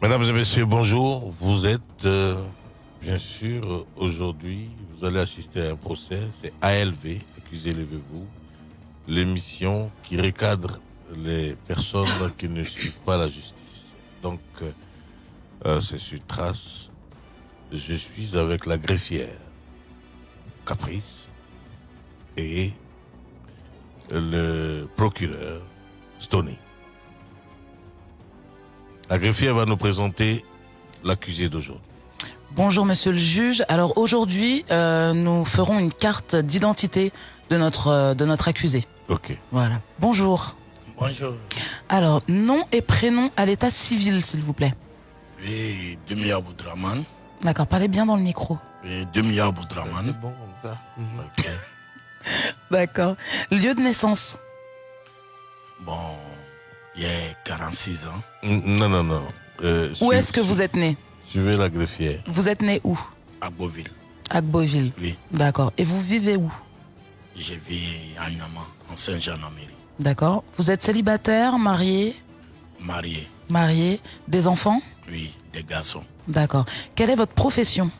Mesdames et messieurs, bonjour. Vous êtes, euh, bien sûr, aujourd'hui, vous allez assister à un procès. C'est ALV, accusé levez-vous. L'émission qui recadre les personnes qui ne suivent pas la justice. Donc, euh, euh, c'est sur trace. Je suis avec la greffière Caprice et le procureur Stoney. La greffière va nous présenter l'accusé d'aujourd'hui. Bonjour monsieur le juge. Alors aujourd'hui, euh, nous ferons une carte d'identité de notre euh, de notre accusé. Ok. Voilà. Bonjour. Bonjour. Alors nom et prénom à l'état civil, s'il vous plaît. Oui, Demi Aboudraman. D'accord. Parlez bien dans le micro. Oui, Demi Aboudraman. bon comme ça. Ok. D'accord. Lieu de naissance. Bon, il y a 46 ans. Non, non, non. Euh, Où est-ce que vous êtes né? Suivez la greffière. Vous êtes né où? À Beauville. À Beauville. Oui, D'accord. Et vous vivez où? Je vis à Nama, en Saint-Jean-en-Mairie. D'accord. Vous êtes célibataire, marié, Marié, marié, des enfants? Oui, des garçons. D'accord. Quelle est votre profession,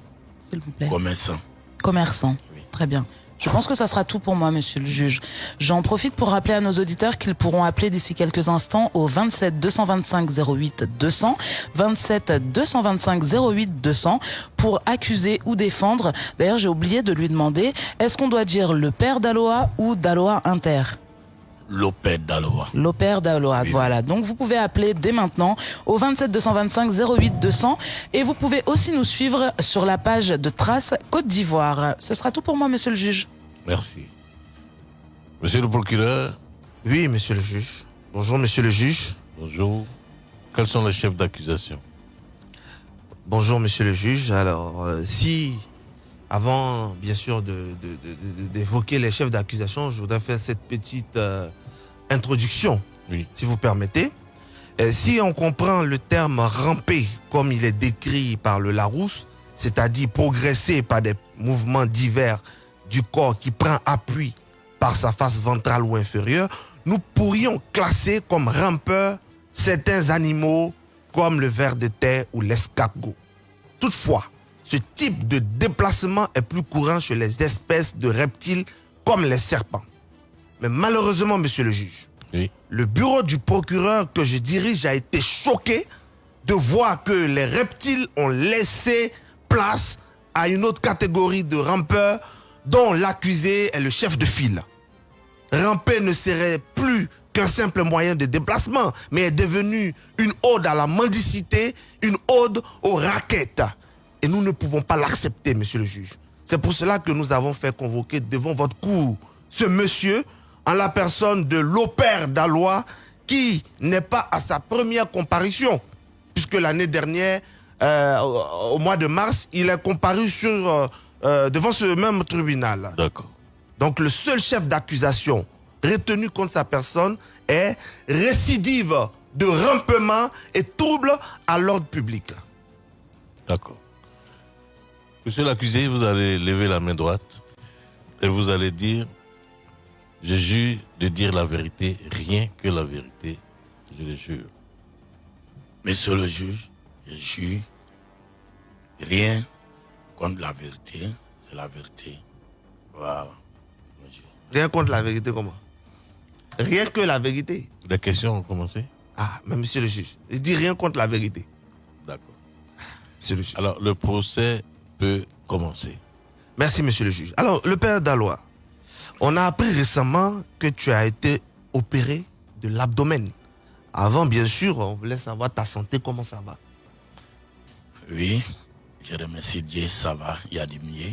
s'il vous plaît? Commerçants. Commerçant. Oui. Très bien. Je pense que ça sera tout pour moi, monsieur le juge. J'en profite pour rappeler à nos auditeurs qu'ils pourront appeler d'ici quelques instants au 27 225 08 200, 27 225 08 200 pour accuser ou défendre. D'ailleurs, j'ai oublié de lui demander, est-ce qu'on doit dire le père d'Aloha ou d'Aloha Inter? Lopez d'Aloa. L'opère d'Aloha, Oui. voilà. Donc vous pouvez appeler dès maintenant au 27 225 08 200 et vous pouvez aussi nous suivre sur la page de Trace Côte d'Ivoire. Ce sera tout pour moi, monsieur le juge. Merci. Monsieur le procureur, Oui, monsieur le juge. Bonjour, monsieur le juge. bonjour. Quels sont les chefs d'accusation? Bonjour, monsieur le juge. Alors, euh, si, avant, bien sûr, de- de- de- de- d'évoquer les chefs d'accusation, je voudrais faire cette petite euh, introduction, Oui. si vous permettez. Euh, si on comprend le terme ramper comme il est décrit par le Larousse, c'est-à-dire progresser par des mouvements divers du corps qui prend appui par sa face ventrale ou inférieure, nous pourrions classer comme rampeurs certains animaux comme le ver de terre ou l'escargot. Toutefois, ce type de déplacement est plus courant chez les espèces de reptiles comme les serpents. Mais malheureusement, monsieur le juge, Oui. le bureau du procureur que je dirige a été choqué de voir que les reptiles ont laissé place à une autre catégorie de rampeurs dont l'accusé est le chef de file. Ramper ne serait plus qu'un simple moyen de déplacement, mais est devenu une ode à la mendicité, une ode aux raquettes. Et nous ne pouvons pas l'accepter, monsieur le juge. C'est pour cela que nous avons fait convoquer devant votre cour ce monsieur en la personne de l'opère d'Alois qui n'est pas à sa première comparution, puisque l'année dernière, euh, au mois de mars, il est comparu sur, euh, euh, devant ce même tribunal. D'accord. Donc le seul chef d'accusation retenu contre sa personne est récidive de rampement et trouble à l'ordre public. D'accord. Monsieur l'accusé, vous allez lever la main droite et vous allez dire Je jure de dire la vérité, rien que la vérité. Je le jure. Monsieur le juge, je jure rien contre la vérité. C'est la vérité. Voilà. Je. Rien contre la vérité comment? Rien que la vérité. Les questions ont commencé? Ah, mais monsieur le juge, il dit rien contre la vérité. D'accord. Monsieur le juge. Alors, le procès peut commencer. Merci, monsieur le juge. Alors, le père Dalois, on a appris récemment que tu as été opéré de l'abdomen. Avant, bien sûr, on voulait savoir ta santé, comment ça va. Oui, je remercie Dieu, ça va. Il y a du mieux.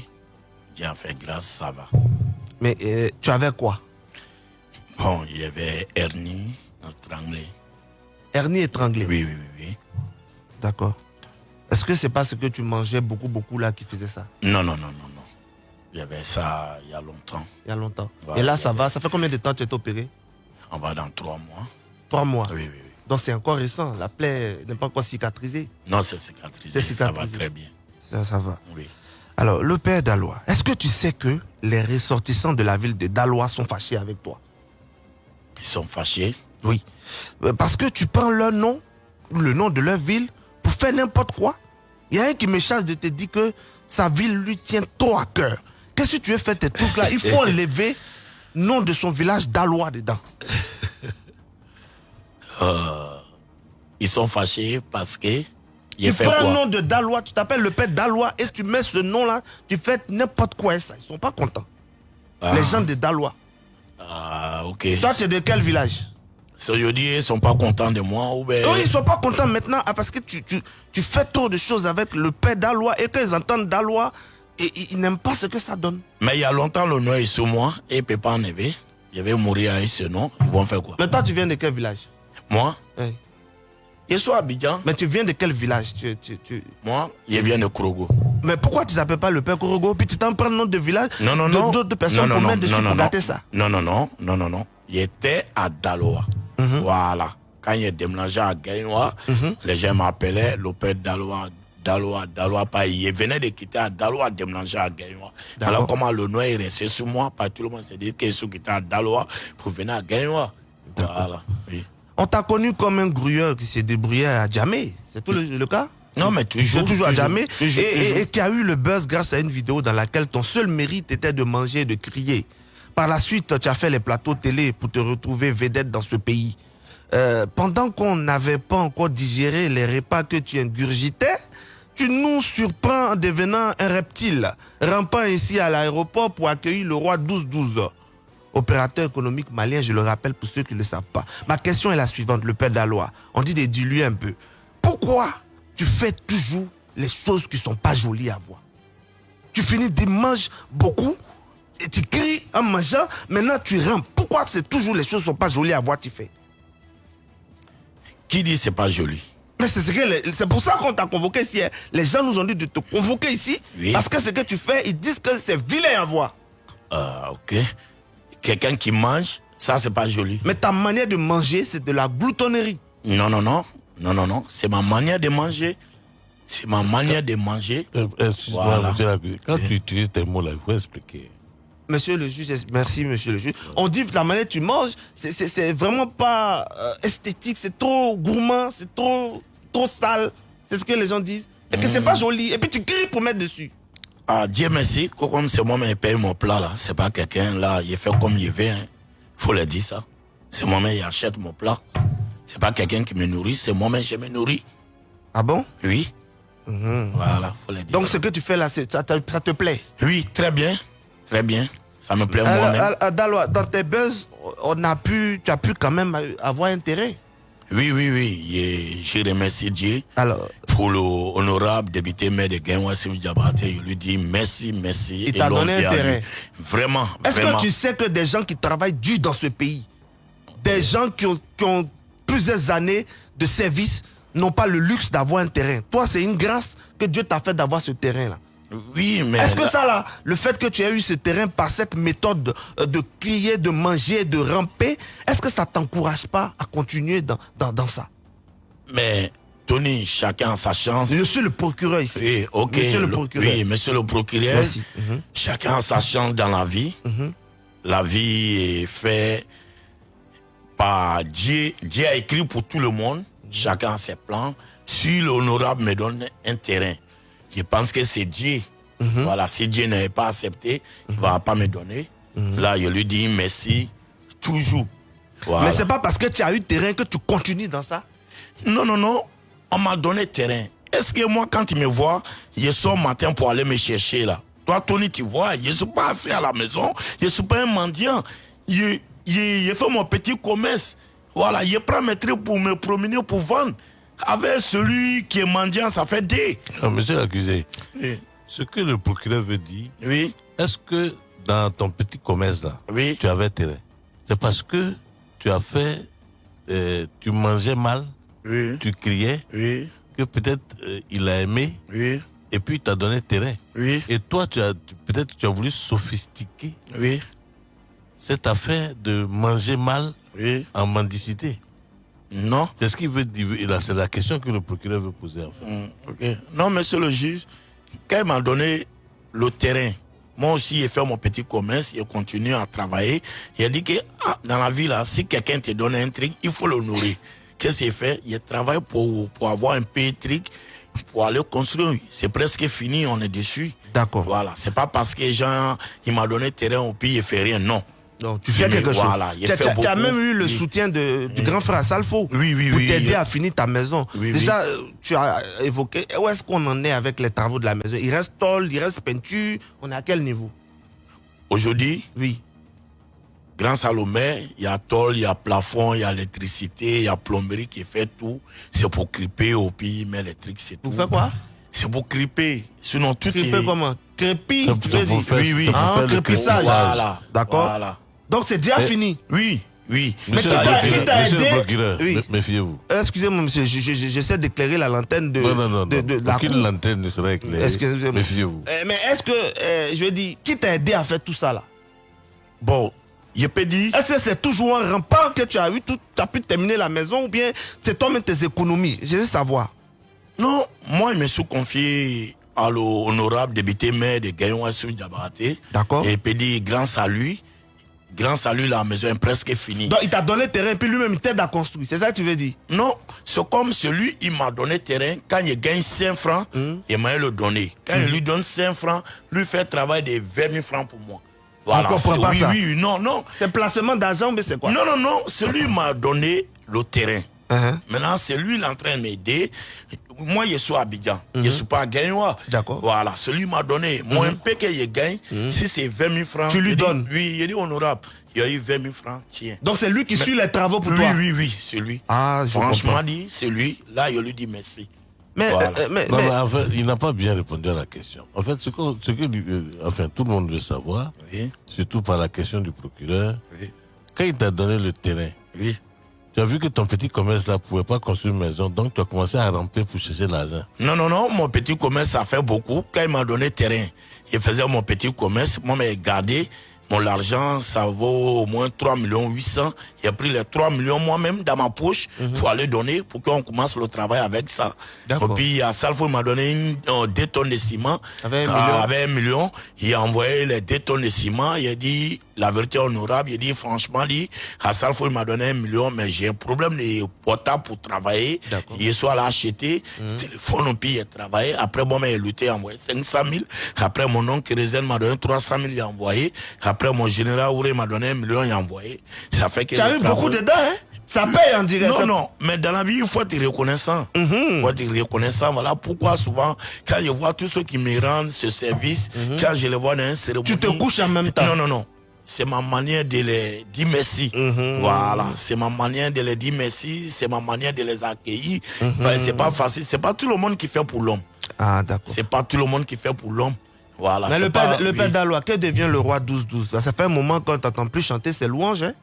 Dieu a fait grâce, ça va. Mais euh, tu avais quoi? Bon, il y avait hernie, étranglée. Hernie étranglée. Oui, oui, oui, oui. D'accord. Est-ce que c'est parce que tu mangeais beaucoup, beaucoup là qui faisait ça? Non, non, non, non, non. Il y avait ça il y a longtemps. Il y a longtemps. Et là, ça avait- va? Ça fait combien de temps que tu es opéré? On va dans trois mois. Trois mois? Oui, oui, oui. Donc c'est encore récent. La plaie n'est pas encore cicatrisée? Non, c'est cicatrisé. Ça va très bien. Ça, ça va. Oui. Alors, le père Dalois, est-ce que tu sais que les ressortissants de la ville de Dalois sont fâchés avec toi? Ils sont fâchés? Oui. Euh, Parce que tu prends leur nom, le nom de leur ville, pour faire n'importe quoi. Il y a un qui me charge de te dire que sa ville lui tient trop à cœur. Qu'est-ce que tu veux faire tes trucs là? Il faut enlever nom de son village d'Alois dedans. Ils sont fâchés parce que. Tu fait prends un quoi? nom de Dalois, tu t'appelles le père Dalois et tu mets ce nom-là, tu fais n'importe quoi et ça. Ils sont pas contents. Ah. Les gens de Dalois. Ah, ok. Toi, tu es de quel village? Dis, ils sont pas contents de moi ou bien? Oui, ils sont pas contents maintenant ah, parce que tu, tu, tu fais trop de choses avec le père Dalois et quand ils entendent Dalois, et, ils n'aiment pas ce que ça donne. Mais il y a longtemps, le nom est sur moi et il peut pas enlever. Je vais mourir avec ce nom. Ils vont faire quoi? Mais toi, tu viens de quel village? Moi, Oui. je suis à Abidjan. Mais tu viens de quel village? Tu, tu, tu- Moi, je viens de Krogo. Mais pourquoi tu t'appelles pas le père Korogo Puis tu t'en prends le nom de village Non, non, non. d'autres personnes non, pour non, mettre dessus non, pour non, gâter non. ça. Non, non, non, non, non, non. Il était à Daloa. Mhm. Voilà. Quand il est déménagé à Gaïnois, les gens m'appelaient le père Daloa. Daloa, Daloa, pas. Il venait de quitter à Daloa, déménager à. D'accord. Alors, comment le nom est resté sur moi, pas tout le monde s'est dit qu'il à Daloa pour venir à Gaïnois. Voilà. Oui. On t'a connu comme un grouilleur qui s'est débrouillé à Djamé. C'est tout le, le cas? Non, mais toujours. Toujours à toujours, et, et qui a eu le buzz grâce à une vidéo dans laquelle ton seul mérite était de manger et de crier. Par la suite, tu as fait les plateaux télé pour te retrouver vedette dans ce pays. Euh, pendant qu'on n'avait pas encore digéré les repas que tu ingurgitais, tu nous surprends en devenant un reptile, rampant ici à l'aéroport pour accueillir le roi 12-12. Opérateur économique malien, je le rappelle pour ceux qui ne le savent pas. Ma question est la suivante, le père d'Alois. On dit de diluer un peu. Pourquoi tu fais toujours les choses qui sont pas jolies à voir? Tu finis de manger beaucoup et tu cries en mangeant, maintenant tu rampes. Pourquoi c'est toujours les choses qui sont pas jolies à voir tu fais? Qui dit c'est pas joli? Mais c'est ce que les- c'est pour ça qu'on t'a convoqué ici. hein. Les gens nous ont dit de te convoquer ici Oui. parce que ce que tu fais, ils disent que c'est vilain à voir. Ah, ok. Quelqu'un qui mange, ça, c'est pas joli. Mais ta manière de manger, c'est de la gloutonnerie. Non, non, non. Non, non, non. C'est ma manière de manger. C'est ma manière de manger. Euh, Excuse-moi, Voilà. Quand tu utilises tes mots là, il faut expliquer. Monsieur le juge, merci monsieur le juge. On dit que la manière dont tu manges, c'est- vraiment pas euh, esthétique, c'est trop gourmand, c'est trop, trop sale. C'est ce que les gens disent. Et que c'est pas joli. Et puis tu cries pour mettre dessus. Ah, Dieu merci. Comme c'est moi-même qui paye mon plat, là. C'est pas quelqu'un, là, il fait comme il veut. Hein. Faut le dire, ça. C'est moi-même qui achète mon plat. C'est pas quelqu'un qui me nourrit, c'est moi-même qui me nourris. Ah bon? Oui. Voilà, faut le dire. Donc ça. ce que tu fais là, ça, te- ça te plaît? Oui, très bien. Très bien. Ça me plaît moi-même. dans tes buzz, on a pu, tu as pu quand même avoir intérêt. Oui, oui, oui. Je remercie Dieu. Alors, pour le honorable député maire de Genwasim Diabaté, je lui dis merci, merci. Il t'a donné intérêt. Vraiment, est-ce que tu sais que des gens qui travaillent dur dans ce pays, des gens qui ont, qui ont plusieurs années de service, n'ont pas le luxe d'avoir un terrain? Toi, c'est une grâce que Dieu t'a fait d'avoir ce terrain-là. Oui, mais... Est-ce que ça, là, le fait que tu aies eu ce terrain par cette méthode euh, de crier, de manger, de ramper, est-ce que ça t'encourage pas à continuer dans, dans, dans ça? Mais, Tony, chacun a sa chance. Je suis le procureur ici. Oui, ok. Monsieur le procureur. Oui, monsieur le procureur. Merci. Mhm. Chacun a sa chance dans la vie. Mhm. La vie est faite par Dieu. Dieu a écrit pour tout le monde. Chacun a ses plans. Si l'honorable me donne un terrain, je pense que c'est Dieu. Mhm. Voilà, si Dieu n'avait pas accepté, il ne va pas me donner. Là, je lui dis merci toujours. Voilà. Mais c'est pas parce que tu as eu terrain que tu continues dans ça? Non, non, non. On m'a donné terrain. Est-ce que moi, quand tu me vois, je sors matin pour aller me chercher là? Toi, Tony, tu vois, je ne suis pas assis à la maison. Je ne suis pas un mendiant. Je, je, je fais mon petit commerce. Voilà, je prends mes trucs pour me promener, pour vendre. Avec celui qui est mendiant, ça fait des. Non, monsieur l'accusé, Oui. ce que le procureur veut dire, Oui, est-ce que dans ton petit commerce là, oui. tu avais terrain C'est parce que tu as fait, euh, tu mangeais mal, Oui, tu criais, oui, que peut-être euh, il a aimé oui, et puis il t'a donné terrain. oui, Et toi, tu as tu- peut-être tu as voulu sophistiquer oui, cette affaire de manger mal oui. en mendicité. Non. C'est ce qu'il veut dire. C'est la question que le procureur veut poser en fait. Ok. Non, monsieur le juge, quand il m'a donné le terrain, moi aussi, j'ai fait mon petit commerce, j'ai continué à travailler. Il a dit que ah, dans la vie, là, si quelqu'un te donne un truc, il faut le nourrir. Qu'est-ce qu'il fait Il travaille pour, pour avoir un petit truc pour aller construire. C'est presque fini, on est dessus. D'accord. Voilà, c'est pas parce que Jean, il m'a donné terrain au pays, il fait rien, non. Non, tu fais quelque voilà, chose. il Tu as, tu tu même eu le Oui. soutien de, du grand frère Salfo Oui, oui, pour oui. t'aider à finir ta maison. Oui, Déjà, euh, tu as évoqué, où est-ce qu'on en est avec les travaux de la maison? Il reste tôle, il reste peinture, on est à quel niveau? Aujourd'hui, Oui. Grand Salomé, il y a tôle, il y a plafond, il y a électricité, il y a plomberie qui fait tout. C'est pour cripper au pays, mais électrique, c'est tout. Vous faites quoi? C'est pour cripper. Sinon, tout Crépé est... comment? Crépi, C'est tu pour veux dire faire- Oui, oui. Ah, crépissage. Voilà. D'accord. Voilà. Donc c'est déjà Eh, fini. Oui, oui. Monsieur qui le t'a- procureur, qui t'a monsieur le aidé procureur, Oui. mé- méfiez-vous. Excusez-moi, monsieur, je- je- je- j'essaie d'éclairer la lanterne de, Non, non, non, de, non. de la Aucune lanterne ne sera éclairée. Excusez-moi. Méfiez-vous. Euh, mais est-ce que, euh, je veux dire, qui t'a aidé à faire tout ça là? Bon, je peux dire... Est-ce que c'est toujours un rempart que tu as eu, tout, tu as pu terminer la maison ou bien c'est toi-même tes économies? Je veux savoir. Non, moi, je me suis confié à l'honorable député maire de Gayon Assou Diabaté. D'accord. Et puis dit, grâce à lui, à lui, la maison est presque finie. Donc il t'a donné le terrain puis lui-même il t'aide à construire. C'est ça que tu veux dire? Non, c'est comme celui, il m'a donné terrain. Quand il gagne 5 francs, Hmm. il m'a le donné. Quand il lui donne 5 francs, lui fait travail de 20 000 francs pour moi. Voilà. c'est- pas oui, ça. oui, oui, non, non. C'est placement d'argent mais c'est quoi? Non, non, non. Celui m'a donné le terrain. Uh-huh. Maintenant, c'est lui, il est en train de m'aider. Moi, je suis à Abidjan. Je ne suis pas à Gagnois. D'accord. Voilà, celui m'a donné. Moi, un peu que je gagne, si c'est 20 000 francs. Tu lui je dis- donnes Oui, il dit honorable. Il y a eu 20 000 francs, tiens. Donc c'est lui qui suit les travaux pour oui, toi? oui, oui, c'est lui. Ah, je Franchement comprends. dit, c'est lui. Là, je lui dis merci. Mais, Voilà. euh, mais, Non, mais- mais en fait, il n'a pas bien répondu à la question. En fait, ce que, ce que lui- euh, enfin, tout le monde veut savoir, Oui, surtout par la question du procureur, oui, quand il t'a donné le terrain, oui. Tu as vu que ton petit commerce là pouvait pas construire une maison, donc tu as commencé à ramper pour chercher l'argent. Non, non, non, mon petit commerce, ça fait beaucoup. Quand il m'a donné terrain, il faisait mon petit commerce. Moi, j'ai gardé mon argent, ça vaut au moins 3 millions 800. J'ai pris les 3 millions moi-même dans ma poche pour aller donner, pour qu'on commence le travail avec ça. Et puis, à Salfo, il m'a donné une, euh, deux tonnes de ciment. Avec un Ah, million. Avec un million. Il a envoyé les deux tonnes de ciment. Il a dit, la vérité honorable, il a dit, franchement, dit, à Salfo, il m'a donné un million, mais j'ai un problème de portable pour travailler. Il soit là acheté, téléphone, puis il a travaillé. Après, moi, j'ai lutté, envoyé 500 000. Après, mon oncle Rézen m'a donné 300 000, il a envoyé. Après, mon général Ouré m'a donné un million, envoyé. Ça fait que. tu as eu beaucoup dedans, hein? Ça paye en direct. non, non, mais dans la vie, il faut être reconnaissant. Mhm. Il faut être reconnaissant. Voilà pourquoi souvent, quand je vois tous ceux qui me rendent ce service, quand je les vois dans un cérémonie... Mhm. Tu te couches en même temps. Non, non, non. C'est ma manière de les dire merci. Mhm. Voilà, c'est ma manière de les dire merci, c'est ma manière de les accueillir. Mhm. C'est pas facile, c'est pas tout le monde qui fait pour l'homme. Ah, d'accord. C'est pas tout le monde qui fait pour l'homme. Voilà. Mais le pas- père, le que devient le roi 12-12 Là, Ça fait un moment qu'on t'entend plus chanter ses louanges. Hein?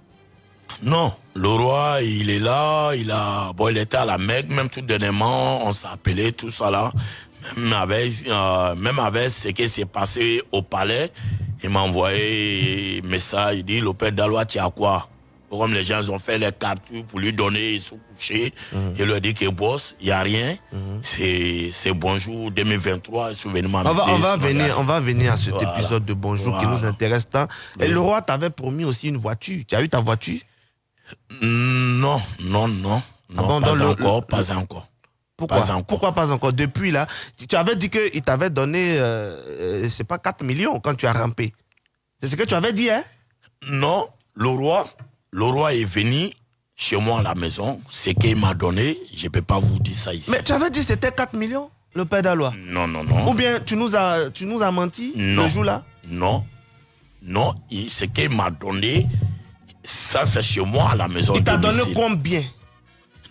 Non, le roi, il est là, il a, bon, il était à la Mecque, même tout dernièrement, on s'est appelé, tout ça là. Même avec, euh, même avec ce qui s'est passé au palais, il m'a envoyé un message, il dit, le père d'Alois, tu as quoi? Comme les gens ont fait les captures pour lui donner, ils sont couchés. Il leur dit que boss, il n'y a rien. C'est, c'est bonjour 2023, souvenez-moi. On va, on, va venir, on va venir à cet Voilà. épisode de Bonjour qui nous intéresse tant. Et le roi t'avait promis aussi une voiture. Tu as eu ta voiture? Non, non, non. Non, bon, pas le- encore, le- pas encore. Pourquoi? Pas encore. Pourquoi pas encore? Depuis là, tu, tu avais dit qu'il t'avait donné, euh, euh, c'est pas 4 millions quand tu as rampé. C'est ce que tu avais dit, hein? Non, le roi, le roi est venu chez moi à la maison. Ce qu'il m'a donné, je ne peux pas vous dire ça ici. Mais tu avais dit que c'était 4 millions, le père d'Alois. Non, non, non. Ou bien tu nous as, tu nous as menti Non. le jour-là Non. Non, ce qu'il m'a donné, ça c'est chez moi à la maison. Il t'a donné combien?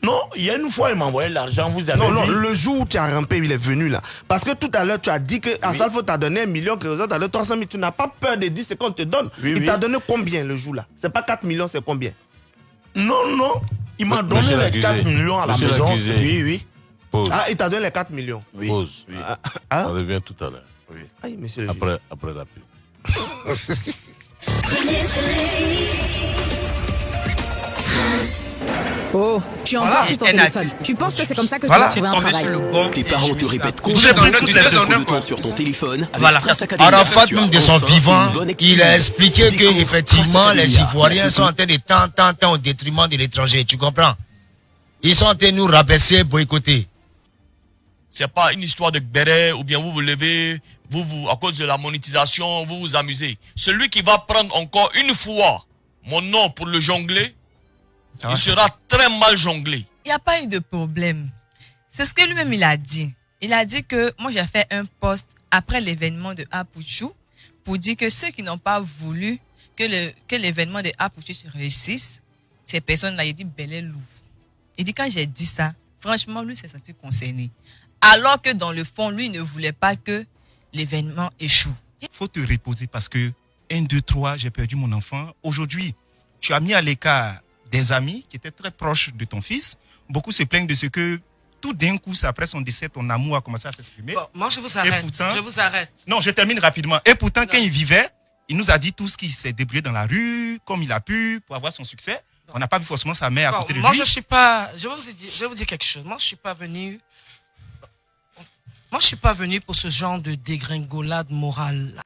Non, il y a une fois, il m'a envoyé l'argent, vous avez Non, non, le jour où tu as rampé, il est venu là. Parce que tout à l'heure, tu as dit que Assalfo t'a donné un million, que les autres t'as donné 300 000. Tu n'as pas peur de dire ce qu'on te donne. Oui, il oui. t'a donné combien le jour là C'est pas 4 millions, c'est combien? Non, non. Il m'a Monsieur donné les l'accusé. 4 millions à la Monsieur maison. Oui, oui. Pause. Ah, il t'a donné les 4 millions. oui. Pause. oui. Ah, ah, On revient tout à l'heure. aïe, monsieur le juge. Après, après la pub. Oh, suis encore Voilà, sur ton téléphone. Tu penses que c'est comme ça que Voilà, tu vas trouver un travail. Tes parents te répètent constamment en que tu train de temps sur ton téléphone. Voilà. Arafat, tu même de son vivant, il a expliqué que effectivement les. Ivoiriens sont en train de tant, tant, tant au détriment de l'étranger. Tu comprends? Ils sont en train de nous rabaisser, boycotter. C'est pas une histoire de béret ou bien vous vous levez, vous, vous, à cause de la monétisation, vous vous amusez. Celui qui va prendre encore une fois mon nom pour le jongler, il sera très mal jonglé. Il n'y a pas eu de problème. C'est ce que lui-même il a dit. Il a dit que moi j'ai fait un post après l'événement de Apuchou pour dire que ceux qui n'ont pas voulu que le que l'événement de Apuchou se réussisse, ces personnes-là, il dit bel et loup. Il dit quand j'ai dit ça, franchement lui s'est senti concerné. Alors que dans le fond, lui ne voulait pas que l'événement échoue. faut te reposer parce que 1, 2, 3, j'ai perdu mon enfant. Aujourd'hui, tu as mis à l'écart des amis qui étaient très proches de ton fils. Beaucoup se plaignent de ce que tout d'un coup, après son décès, ton amour a commencé à s'exprimer. Bon, moi, je vous arrête. pourtant- je vous arrête. Non, je termine rapidement. Et pourtant, quand il vivait, il nous a dit tout ce qu'il s'est débrouillé dans la rue, comme il a pu, pour avoir son succès. On n'a pas vu forcément sa mère à côté de moi, lui. je suis pas. Je vais, vous dire, je vais vous dire quelque chose. Moi, je suis pas venu. Moi, je suis pas venu pour ce genre de dégringolade morale.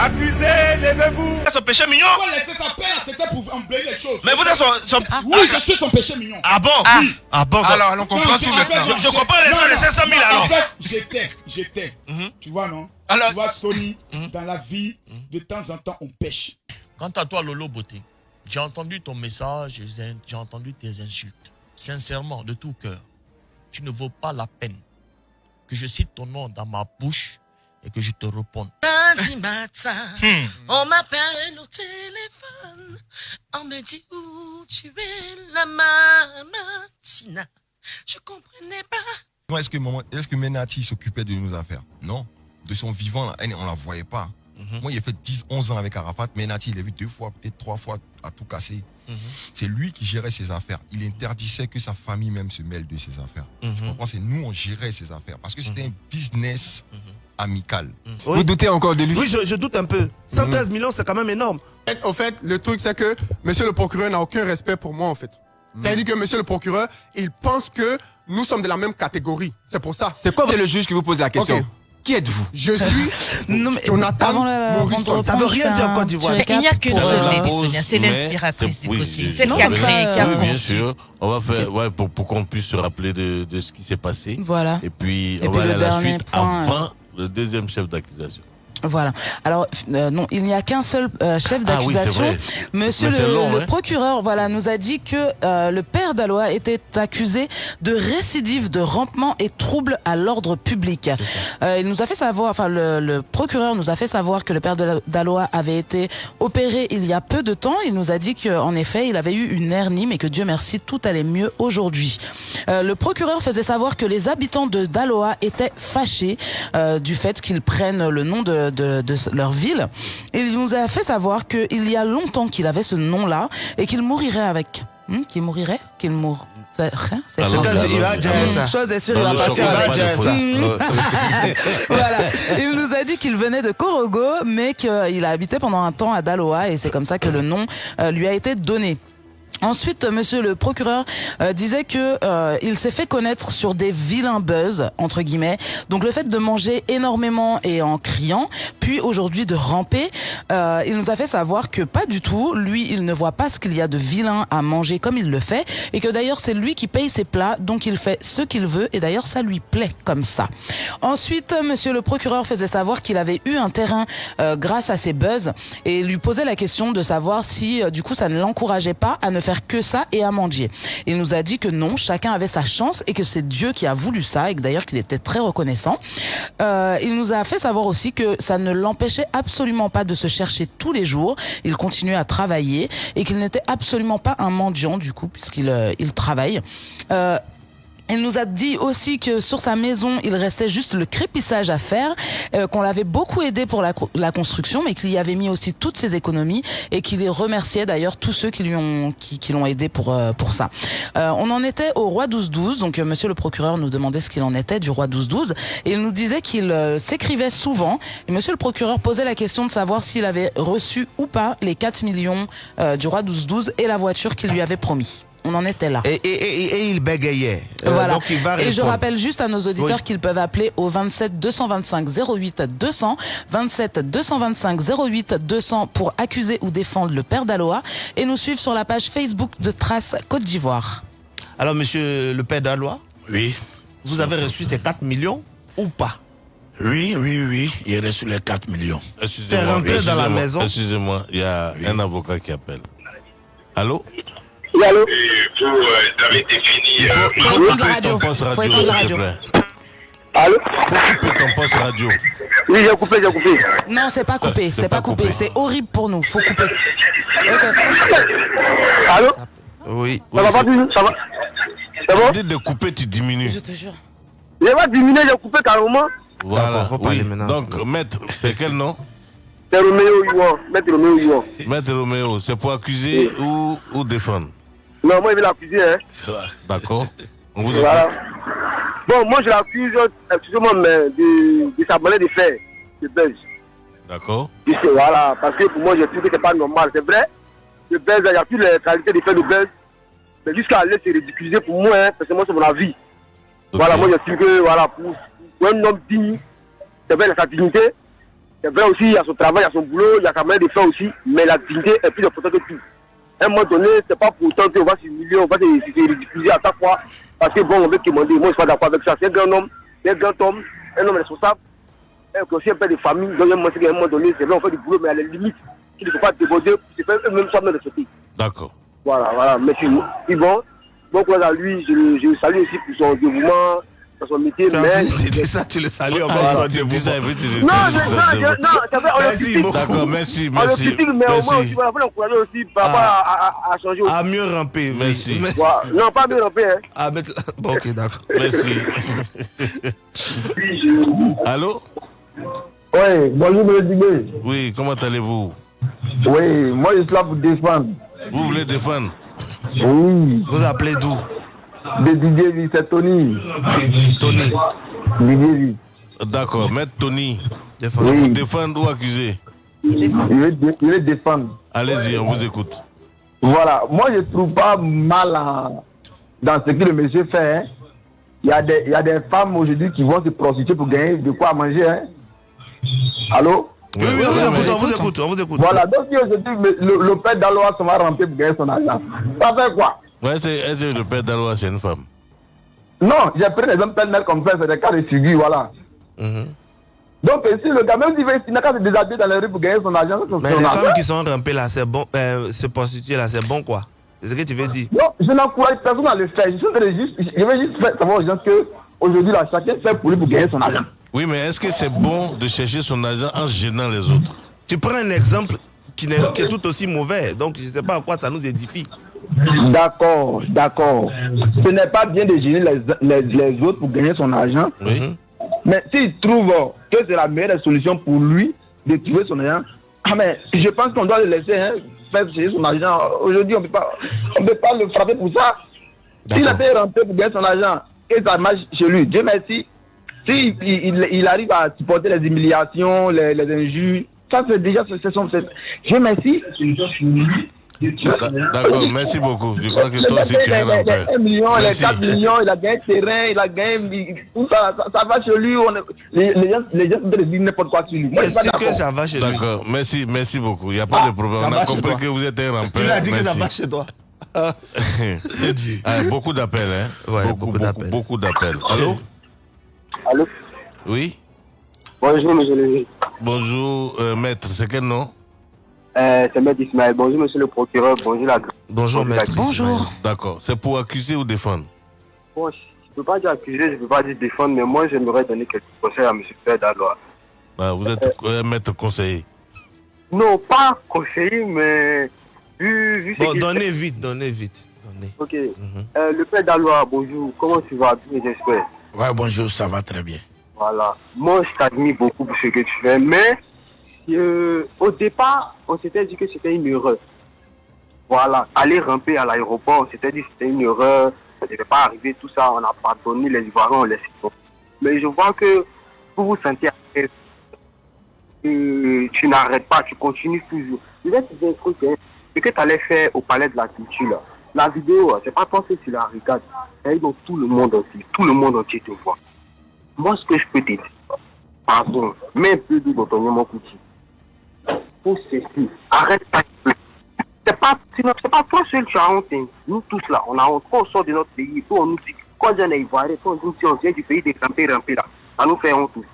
Abusé, levez-vous. Son péché mignon. laisser sa père, c'était pour emblayer les choses? Mais vous êtes son. son- Oui, je suis son péché mignon. Ah bon? Oui. Ah bon Alors, on comprend Non, tout je- maintenant. comprends les non, non. 500 000 Non, alors. En fait, j'étais, j'étais. Tu vois, non? Alors- Tu vois, Sony, dans la vie, de temps en temps, on pêche. Quant à toi, Lolo Beauté, j'ai entendu ton message, j'ai j'ai entendu tes insultes. Sincèrement, de tout cœur, tu ne vaux pas la peine que je cite ton nom dans ma bouche et que je te réponde. Lundi matin, Hmm. on m'appelle au téléphone. On me dit où tu es, la mamatina. Je comprenais pas. Est-ce que, maman- est-ce que Menati s'occupait de nos affaires? Non. De son vivant, elle, on la voyait pas. Moi, il a fait 10, 11 ans avec Arafat. Menati, il l'a vu deux fois, peut-être trois fois, à tout casser. C'est lui qui gérait ses affaires. Il interdisait que sa famille même se mêle de ses affaires. Tu comprends? C'est nous, on gérait ses affaires. Parce que c'était un business amical. Vous doutez encore de lui? Oui, je, je doute un peu. 113 millions, c'est quand même énorme. En fait, le truc, c'est que monsieur le procureur n'a aucun respect pour moi, en fait. C'est-à-dire que monsieur le procureur, il pense que nous sommes de la même catégorie. C'est pour ça. C'est quoi le juge qui vous pose la question? Qui êtes-vous? Je suis Jonathan avant le- de Morrison. reprendre, je fais un petit Mais il n'y a qu'une seule euh, lady, Sonia, c'est mais l'inspiratrice du oui, coaching. Celle qui a oui, créé, qui a oui, bien sûr. On va faire, ouais, pour, pour qu'on puisse se rappeler de, de ce qui s'est passé. Voilà. Et puis, Et on puis va le aller à la suite point, avant le deuxième chef d'accusation. Voilà. Alors euh, non, il n'y a qu'un seul euh, chef Ah oui, d'accusation. Monsieur le, long, le hein. procureur, voilà, nous a dit que euh, le père d'Aloa était accusé de récidive de rampement et trouble à l'ordre public. Euh, il nous a fait savoir, enfin le, le procureur nous a fait savoir que le père d'Aloa avait été opéré il y a peu de temps. Il nous a dit qu'en effet, il avait eu une hernie, mais que Dieu merci, tout allait mieux aujourd'hui. Euh, le procureur faisait savoir que les habitants de Daloa étaient fâchés euh, du fait qu'ils prennent le nom de, de, de leur ville. Et il nous a fait savoir qu'il y a longtemps qu'il avait ce nom-là et qu'il mourirait avec. Hmm, qu'il mourirait? Qu'il mourrait c'est rien, c'est Alors, français. il va dire ça. Chose est sûre, il va partir voilà. Il nous a dit qu'il venait de Korogo, mais qu'il a habité pendant un temps à Daloa et c'est comme ça que le nom euh, lui a été donné. Ensuite, monsieur le procureur euh, disait que euh, il s'est fait connaître sur des vilains buzz entre guillemets. Donc le fait de manger énormément et en criant, puis aujourd'hui de ramper, euh, il nous a fait savoir que pas du tout. Lui, il ne voit pas ce qu'il y a de vilain à manger comme il le fait, et que d'ailleurs c'est lui qui paye ses plats, donc il fait ce qu'il veut, et d'ailleurs ça lui plaît comme ça. Ensuite, monsieur le procureur faisait savoir qu'il avait eu un terrain euh, grâce à ses buzz, et lui posait la question de savoir si euh, du coup ça ne l'encourageait pas à ne que ça et à mendier. Il nous a dit que non, chacun avait sa chance et que c'est Dieu qui a voulu ça et que d'ailleurs qu'il était très reconnaissant. Euh, il nous a fait savoir aussi que ça ne l'empêchait absolument pas de se chercher tous les jours. Il continuait à travailler et qu'il n'était absolument pas un mendiant du coup puisqu'il euh, il travaille. Euh, il nous a dit aussi que sur sa maison, il restait juste le crépissage à faire, euh, qu'on l'avait beaucoup aidé pour la, la construction, mais qu'il y avait mis aussi toutes ses économies et qu'il les remerciait d'ailleurs tous ceux qui lui ont qui, qui l'ont aidé pour euh, pour ça. Euh, on en était au roi 12-12, donc euh, Monsieur le procureur nous demandait ce qu'il en était du roi 12-12 et il nous disait qu'il euh, s'écrivait souvent. Et Monsieur le procureur posait la question de savoir s'il avait reçu ou pas les 4 millions euh, du roi 12-12 et la voiture qu'il lui avait promis. On en était là. Et, et, et, et il bégayait. Euh, Voilà. donc il va Et je rappelle juste à nos auditeurs Oui. qu'ils peuvent appeler au 27 225 08 200, 27 225 08 200 pour accuser ou défendre le père d'Aloa et nous suivre sur la page Facebook de Trace Côte d'Ivoire. Alors, monsieur le père d'Alois, Oui. Vous avez reçu ces 4 millions ou pas? Oui, oui, oui. Il a reçu les 4 millions. Excusez-moi, C'est rentré dans la maison? Excusez-moi, il y a un avocat qui appelle. Allô? Oui, allô Il faut, il faut éteindre la couper radio. ton poste Faut radio, éteindre la s'il te radio. plaît. Allô Faut couper ton poste radio. Oui, j'ai coupé, j'ai coupé. Non, c'est pas coupé, c'est pas coupé. C'est horrible pour nous. Faut couper. Allô Oui. Ça va pas du Ça va C'est bon Dites de couper, tu diminues. Je te jure. J'ai pas diminué, j'ai coupé carrément. Voilà. Oui. Donc, maître, c'est quel nom C'est Roméo Yuan. Maître Roméo Yuan. Maître Roméo, c'est pour accuser ou, ou défendre? Non, moi, je vais l'accuser, hein. D'accord. On vous Voilà. Bon, moi, je l'accuse, excusez-moi, mais de, de sa manière de faire, de Belge. D'accord. Voilà, parce que pour moi, je trouve que c'est pas normal. C'est vrai, le Belge, il n'y a plus les qualités de faire le Belge. Mais jusqu'à aller se ridiculiser pour moi, hein, parce que moi, c'est mon avis. Voilà, moi, je trouve que, voilà, pour, pour un homme digne, c'est vrai, il a sa dignité. C'est vrai aussi, il y a son travail, il y a son boulot, il y a sa manière de faire aussi. Mais la dignité est plus importante que tout. À un moment donné, c'est pas pour autant qu'on va s'humilier, on va se, se ridiculiser à chaque fois. Parce que bon, on veut demander. Moi, je suis pas d'accord avec ça. C'est un grand homme, c'est un grand homme, un homme responsable. Et aussi un père de famille. Donc, qu'à un moment donné, c'est vrai, on fait du boulot, mais à la limite, qu'il ne faut pas déborder, c'est faire eux-mêmes soi-même respecter. D'accord. Voilà, voilà. Merci. Et bon, bon courage à lui. Je, le- je le salue aussi pour son dévouement, son métier. Mais... Dit ça, tu le salues encore dévouement. Non, je- non. D'accord, merci, merci. mais au moins voilà, faut l'encourager aussi par rapport Ah. à, à, changer. À mieux ramper. Merci. Non, pas bien rampé, hein. À mettre... Bon, ok, d'accord. Merci. Allô? Oui, bonjour, M. Dibé. Oui, comment allez-vous? Oui, moi je suis là pour défendre. Vous voulez défendre? Oui. Vous appelez d'où? De Didier Vie, c'est Tony. Tony. Didier Vie. D'accord, maître Tony. Défendre. Vous défendre ou accuser Il veut, dé- il veut défendre. Allez-y, on vous écoute. Voilà, moi je trouve pas mal dans ce que le monsieur fait. hein. Il y, a des, il y a des femmes aujourd'hui qui vont se prostituer pour gagner de quoi manger. Hein. Allô? Oui, oui, oui, on vous- on vous écoute, on vous écoute. Voilà, donc si aujourd'hui le, le père d'Aloa se va rentrer pour gagner son argent, ça fait quoi? Ouais, c'est est-ce que le père d'Aloa, c'est une femme? Non, j'ai pris des hommes pêle-mêle comme ça, c'est des cas de figure, voilà. Mhm. Donc, si le gars, même s'il veut, il n'a qu'à se déshabiller dans les rues pour gagner son argent, c'est Mais son les femmes qui sont rampées là, c'est bon. Euh, se prostituer là, c'est bon quoi C'est ce que tu veux dire Non, je n'encourage personne à le faire. Je, de juste, je vais juste faire savoir aux gens que aujourd'hui, là, chacun fait pour lui pour gagner son argent. Oui, mais est-ce que c'est bon de chercher son argent en gênant les autres? Tu prends un exemple qui, n'est- qui est tout aussi mauvais. Donc, je ne sais pas à quoi ça nous édifie. D'accord, d'accord. Ce n'est pas bien de gêner les, les, les autres pour gagner son argent. Mais s'il trouve que c'est la meilleure des solutions pour lui de trouver son argent, ah mais je pense qu'on doit le laisser hein, faire chercher son argent. Aujourd'hui, on ne peut pas le frapper pour ça. S'il a été rentré pour gagner son argent et ça marche chez lui, Dieu merci. S'il il, il- il arrive à supporter les humiliations, les, les injures, ça c'est déjà c'est son. Dieu merci. D'a- D'accord, merci beaucoup. Je crois que toi aussi tu es père. les 1 million, les Merci. 4 millions, il a gagné terrain, il a gagné. Tout ça, ça, ça va chez lui. Les, les gens, les gens en n'importe quoi sur lui. Moi, je suis pas d'accord. D'accord, merci, merci beaucoup. Il n'y a pas de problème. ça On va a chez compris toi. que vous êtes un rampeur. Tu l'as dit que ça Merci. va chez toi. Ah, beaucoup d'appels, hein Ouais, beaucoup, d'appels. Beaucoup d'appels. Allô? Allô? Oui? Bonjour, monsieur le Bonjour, euh, maître, c'est quel nom? Euh, C'est Maître Ismaël. Bonjour, monsieur le procureur. Bonjour, la Bonjour, maître. Bonjour. D'accord, c'est pour accuser ou défendre? Bon, je ne peux pas dire accuser, je ne peux pas dire défendre, mais moi, j'aimerais donner quelques conseils à monsieur Père d'Alois. Ah, Vous êtes euh, maître conseiller. Non, pas conseiller, mais vu, vu ce Bon, donnez fait- vite, donnez vite. Donnez. Ok. Euh, le Père d'Alois, bonjour. Comment tu vas? Bien, j'espère Ouais, bonjour, ça va très bien. Voilà. Moi, je t'admire beaucoup pour ce que tu fais, mais euh, au départ, on s'était dit que c'était une erreur. Voilà. Aller ramper à l'aéroport, on s'était dit que c'était une erreur, ça ne devait pas arriver, tout ça, on a pardonné les Ivoiriens, on tomber. Mais je vois que vous vous sentez à. Euh, tu n'arrêtes pas, tu continues toujours. Je vais te dire un truc, hein. que tu allais faire au palais de la culture, là. la vidéo, hein, c'est pas toi que tu la regardes, elle dans tout le monde entier, tout le monde entier te voit. Moi, ce que je peux te dire, pardon, un peu ton Yama Kuti. Ceci, arrête ta c'est pas, c'est pas toi seul qui as honte. Nous tous là, on a honte. Quand on sort de notre pays, on nous dit Quand on est ivoirien, on dit on vient du pays des ramper, ramper là, ça nous fait honte aussi.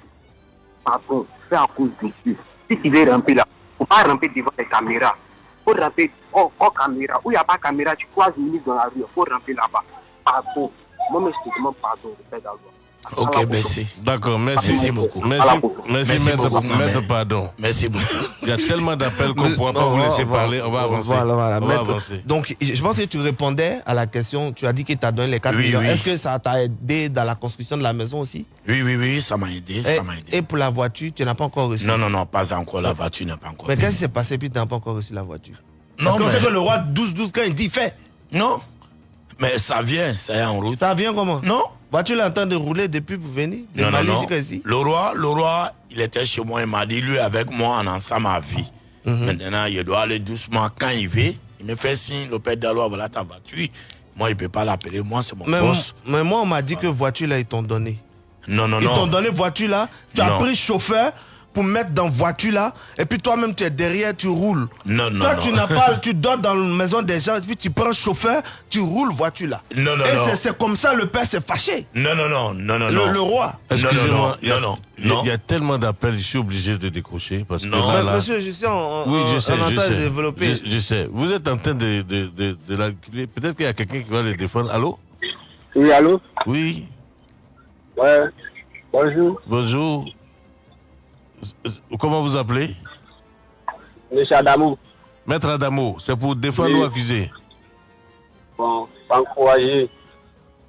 Pardon, c'est à cause de Dieu. Si tu veux ramper là, faut pas ramper devant les caméras. Faut ramper hors, hors caméra. Où il n'y a pas de caméra, tu croises une ministre dans la rue, faut ramper là-bas. Pardon. Moi, mais je te demande pardon, le père d'Alwa. Ok, merci. D'accord, merci. Merci beaucoup. Merci, Merci merci, maître, beaucoup, maître pardon. Merci beaucoup. Il y a tellement d'appels qu'on ne pourra pas vous laisser va- parler. On va avancer. Voilà, voilà. On va Maître, avancer. Donc, je pense que tu répondais à la question. Tu as dit qu'il t'a donné les 4 Oui, millions. oui. Est-ce que ça t'a aidé dans la construction de la maison aussi? Oui, oui, oui, ça m'a aidé, et, ça m'a aidé. et pour la voiture, tu n'as pas encore reçu? Non, non, non, pas encore. La voiture n'est pas encore. Mais qu'est-ce qui s'est passé puis tu n'as pas encore reçu la voiture? Non, Parce qu'on mais- sait que le roi 12-12, quand il dit fait. Non. Mais ça vient, ça est en route. Ça vient comment? Non. Train de rouler depuis pour venir? De Non, non, Mali non. Le roi, le roi, il était chez moi, il m'a dit, lui, avec moi, on ensemble à vie. Mhm. Maintenant, il doit aller doucement. Quand il veut, il me fait signe, le père d'Alois, voilà ta voiture. Moi, il ne peut pas l'appeler. Moi, c'est mon mais, boss. mais moi, on m'a dit que voiture là, ils t'ont donné. Non, non, Ils t'ont non. donné voiture là, tu as Non. pris chauffeur pour mettre dans voiture là, et puis toi-même tu es derrière, tu roules. Non, non, Toi, non. tu n'as pas, tu dors dans la maison des gens, et puis tu prends chauffeur, tu roules voiture là. Non, non, et non. c'est- c'est comme ça le père s'est fâché. Non, non, non, non, non, Le- non. le roi. Non, non, Excusez-moi, non, il y a- non, non, il y a- non. il y a tellement d'appels, je suis obligé de décrocher parce que Non. là, Mais là- monsieur, je sais, on, oui, je sais, on je entend sais. développer. Je, je sais. Vous êtes en train de, de, de. Peut-être qu'il y a quelqu'un qui va le défendre. Allô? Oui, allô? Oui, Ouais. Bonjour, bonjour. Comment vous appelez? Monsieur Adamou. Maître Adamo, c'est pour défendre Oui. ou accuser? Bon, encouragé.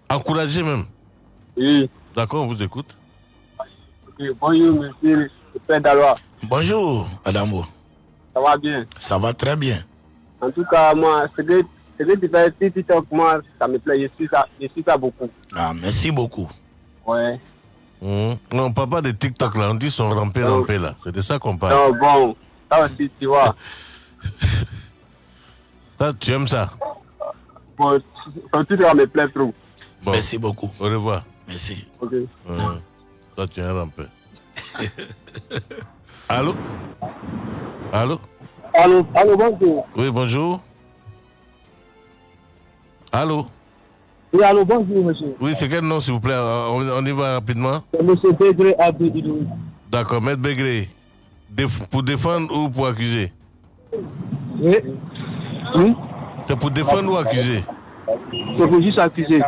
Encourager même? Oui. D'accord, on vous écoute. Bonjour, monsieur le père d'Alois. Bonjour, Adamo. Ça va bien? Ça va très bien. En tout cas, moi, ce que, tu fais, si TikTok, moi, ça me plaît. Je suis ça, je suis ça beaucoup. Ah, merci beaucoup. Ouais. Hum. Non, on parle pas de TikTok là, on dit son rampé rampé là. C'est de ça qu'on parle. Non, bon, ça aussi, tu vois. Ça, tu aimes ça? Bon, ton titre, ça me plaît trop. Bon. Merci beaucoup. Au revoir. Merci. Ok. Hum. Ça, tu es un rampé. Allô? Allô? Allô, allô, bonjour. Oui, bonjour. Allô? Oui, allô, bonjour, monsieur. Oui, c'est quel nom, s'il vous plaît? On, on y va rapidement. Monsieur Pédré Abdou Idou. D'accord, Maître Bégré. Déf- pour défendre ou pour accuser? Oui. Oui. C'est pour défendre ou accuser? C'est pour juste accuser.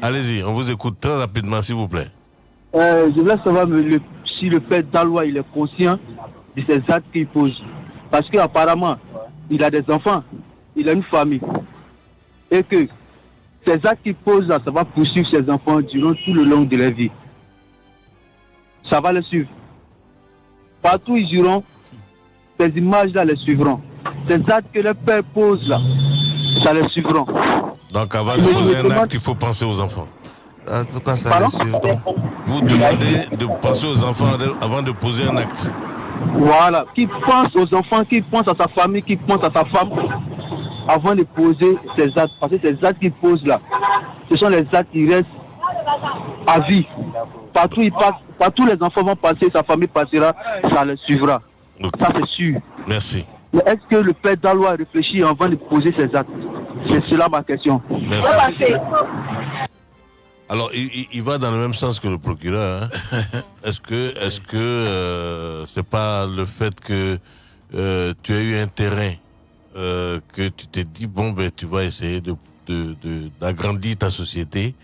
Allez-y, on vous écoute très rapidement, s'il vous plaît. Euh, je voulais savoir le- si le père Dalois il est conscient de ces actes qu'il pose. Parce qu'apparemment, il a des enfants, il a une famille. Et que ces actes qu'il pose là, ça va poursuivre ses enfants durant tout le long de leur vie. Ça va les suivre. Partout où ils iront, ces images-là les suivront. Ces actes que le père pose là, ça les suivront. Donc, avant de poser un acte, il faut penser aux enfants. En tout cas, ça Pardon? les suivre. donc. Vous demandez de penser aux enfants avant de poser un acte. Voilà, qui pense aux enfants, qui pense à sa famille, qui pense à sa femme, avant de poser ces actes. Parce que ces actes qu'il pose là, ce sont les actes qui restent à vie. Partout il passe, partout les enfants vont passer, sa famille passera, ça les suivra. Ça c'est sûr. Merci. Mais est-ce que le père Dalois réfléchit avant de poser ses actes? C'est cela ma question. Merci. Alors, il, il- il va dans le même sens que le procureur. hein. Est-ce que, est-ce que euh, c'est pas le fait que euh, tu as eu un terrain euh, que tu t'es dit bon ben tu vas essayer de d'agrandir ta société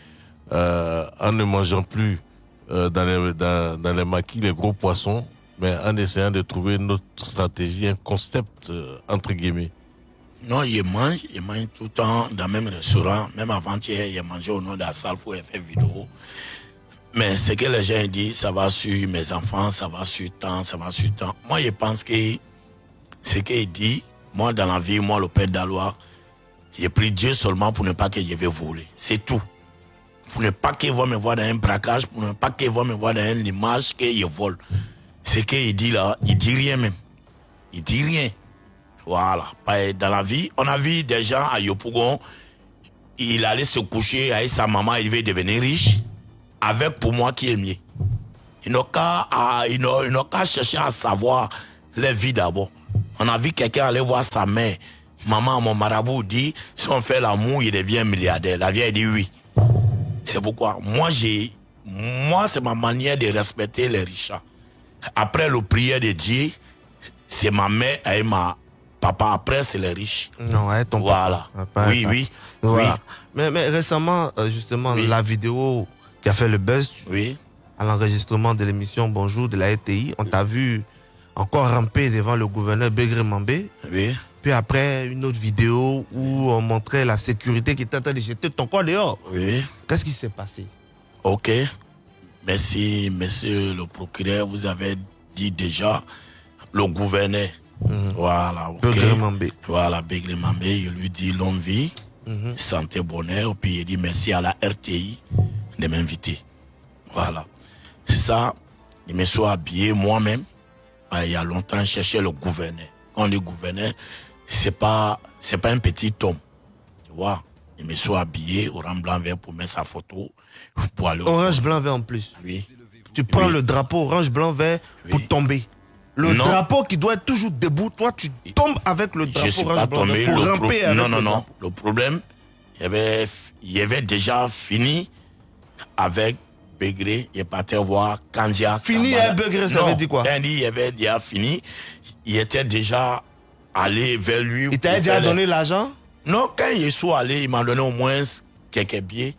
euh, en ne mangeant plus euh, dans les dans, les maquis les gros poissons, mais en essayant de trouver une autre stratégie, un concept entre guillemets. Non, il mange, il mange tout le temps dans le même restaurant. Même avant-hier, il mangé au nom de la salle pour faire vidéo. Mais ce que les gens disent, ça va sur mes enfants, ça va sur temps, ça va sur temps. Moi, je pense que ce qu'il dit, moi, dans la vie, moi, le père d'Alois, j'ai pris Dieu seulement pour ne pas que je vais voler. C'est tout. Pour ne pas qu'il va me voir dans un braquage, pour ne pas qu'il va me voir dans une image que je vole. Ce qu'il dit là, il dit rien même. Il dit rien. Voilà. Pas- Dans la vie, on a vu des gens à Yopougon, il allait se coucher avec sa maman, il veut devenir riche, avec pour moi qui est mieux. Ils n'ont qu'à chercher à savoir leur vie d'abord. On a vu quelqu'un aller voir sa mère. Maman, mon marabout dit, si on fait l'amour, il devient milliardaire. La vieille dit oui. C'est pourquoi moi j'ai moi c'est ma manière de respecter les riches. Après le prière de Dieu, c'est ma mère et ma papa après c'est les riches. Non, ouais, ton Voilà. papa. Oui, Papa. oui. Voilà. Oui. Mais, mais récemment, euh, justement, la vidéo qui a fait le buzz à l'enregistrement de l'émission Bonjour de la RTI, on t'a vu encore ramper devant le gouverneur Begré Mambé. Oui. Puis après, une autre vidéo où on montrait la sécurité qui était en train de jeter ton corps dehors. Oui. Qu'est-ce qui s'est passé? Ok. Merci, monsieur le procureur. Vous avez dit déjà le gouverneur. Voilà, ok. Begré Mambé. Voilà, Begré Mambé. Je lui dis longue vie, Mhm. santé, bonheur. Puis il dit merci à la RTI de m'inviter. Voilà. Ça, je me suis habillé moi-même. Ah, Il y a longtemps, je cherchais le gouverneur. Quand on dit gouverneur, c'est pas, c'est pas un petit homme. Tu vois? Je me suis habillé orange blanc vert pour mettre sa photo. Pour aller Orange, blanc, vert en plus. Oui. Tu prends Oui. le drapeau orange, blanc, vert pour tomber. Le Non. drapeau qui doit être toujours debout, toi tu tombes avec le Je drapeau suis orange, pas tombé. le pro- ramper avec Non, non, non. Le problème, il y avait, il y avait déjà fini avec Begré. Il partait voir Kandia. Fini Kamara. avec Begré, ça Non, veut dire quoi? Quand il dit il avait déjà fini, il était déjà allé vers lui. Il t'a déjà donné l'argent? Non, quand il est allé, il m'a donné au moins quelques billets.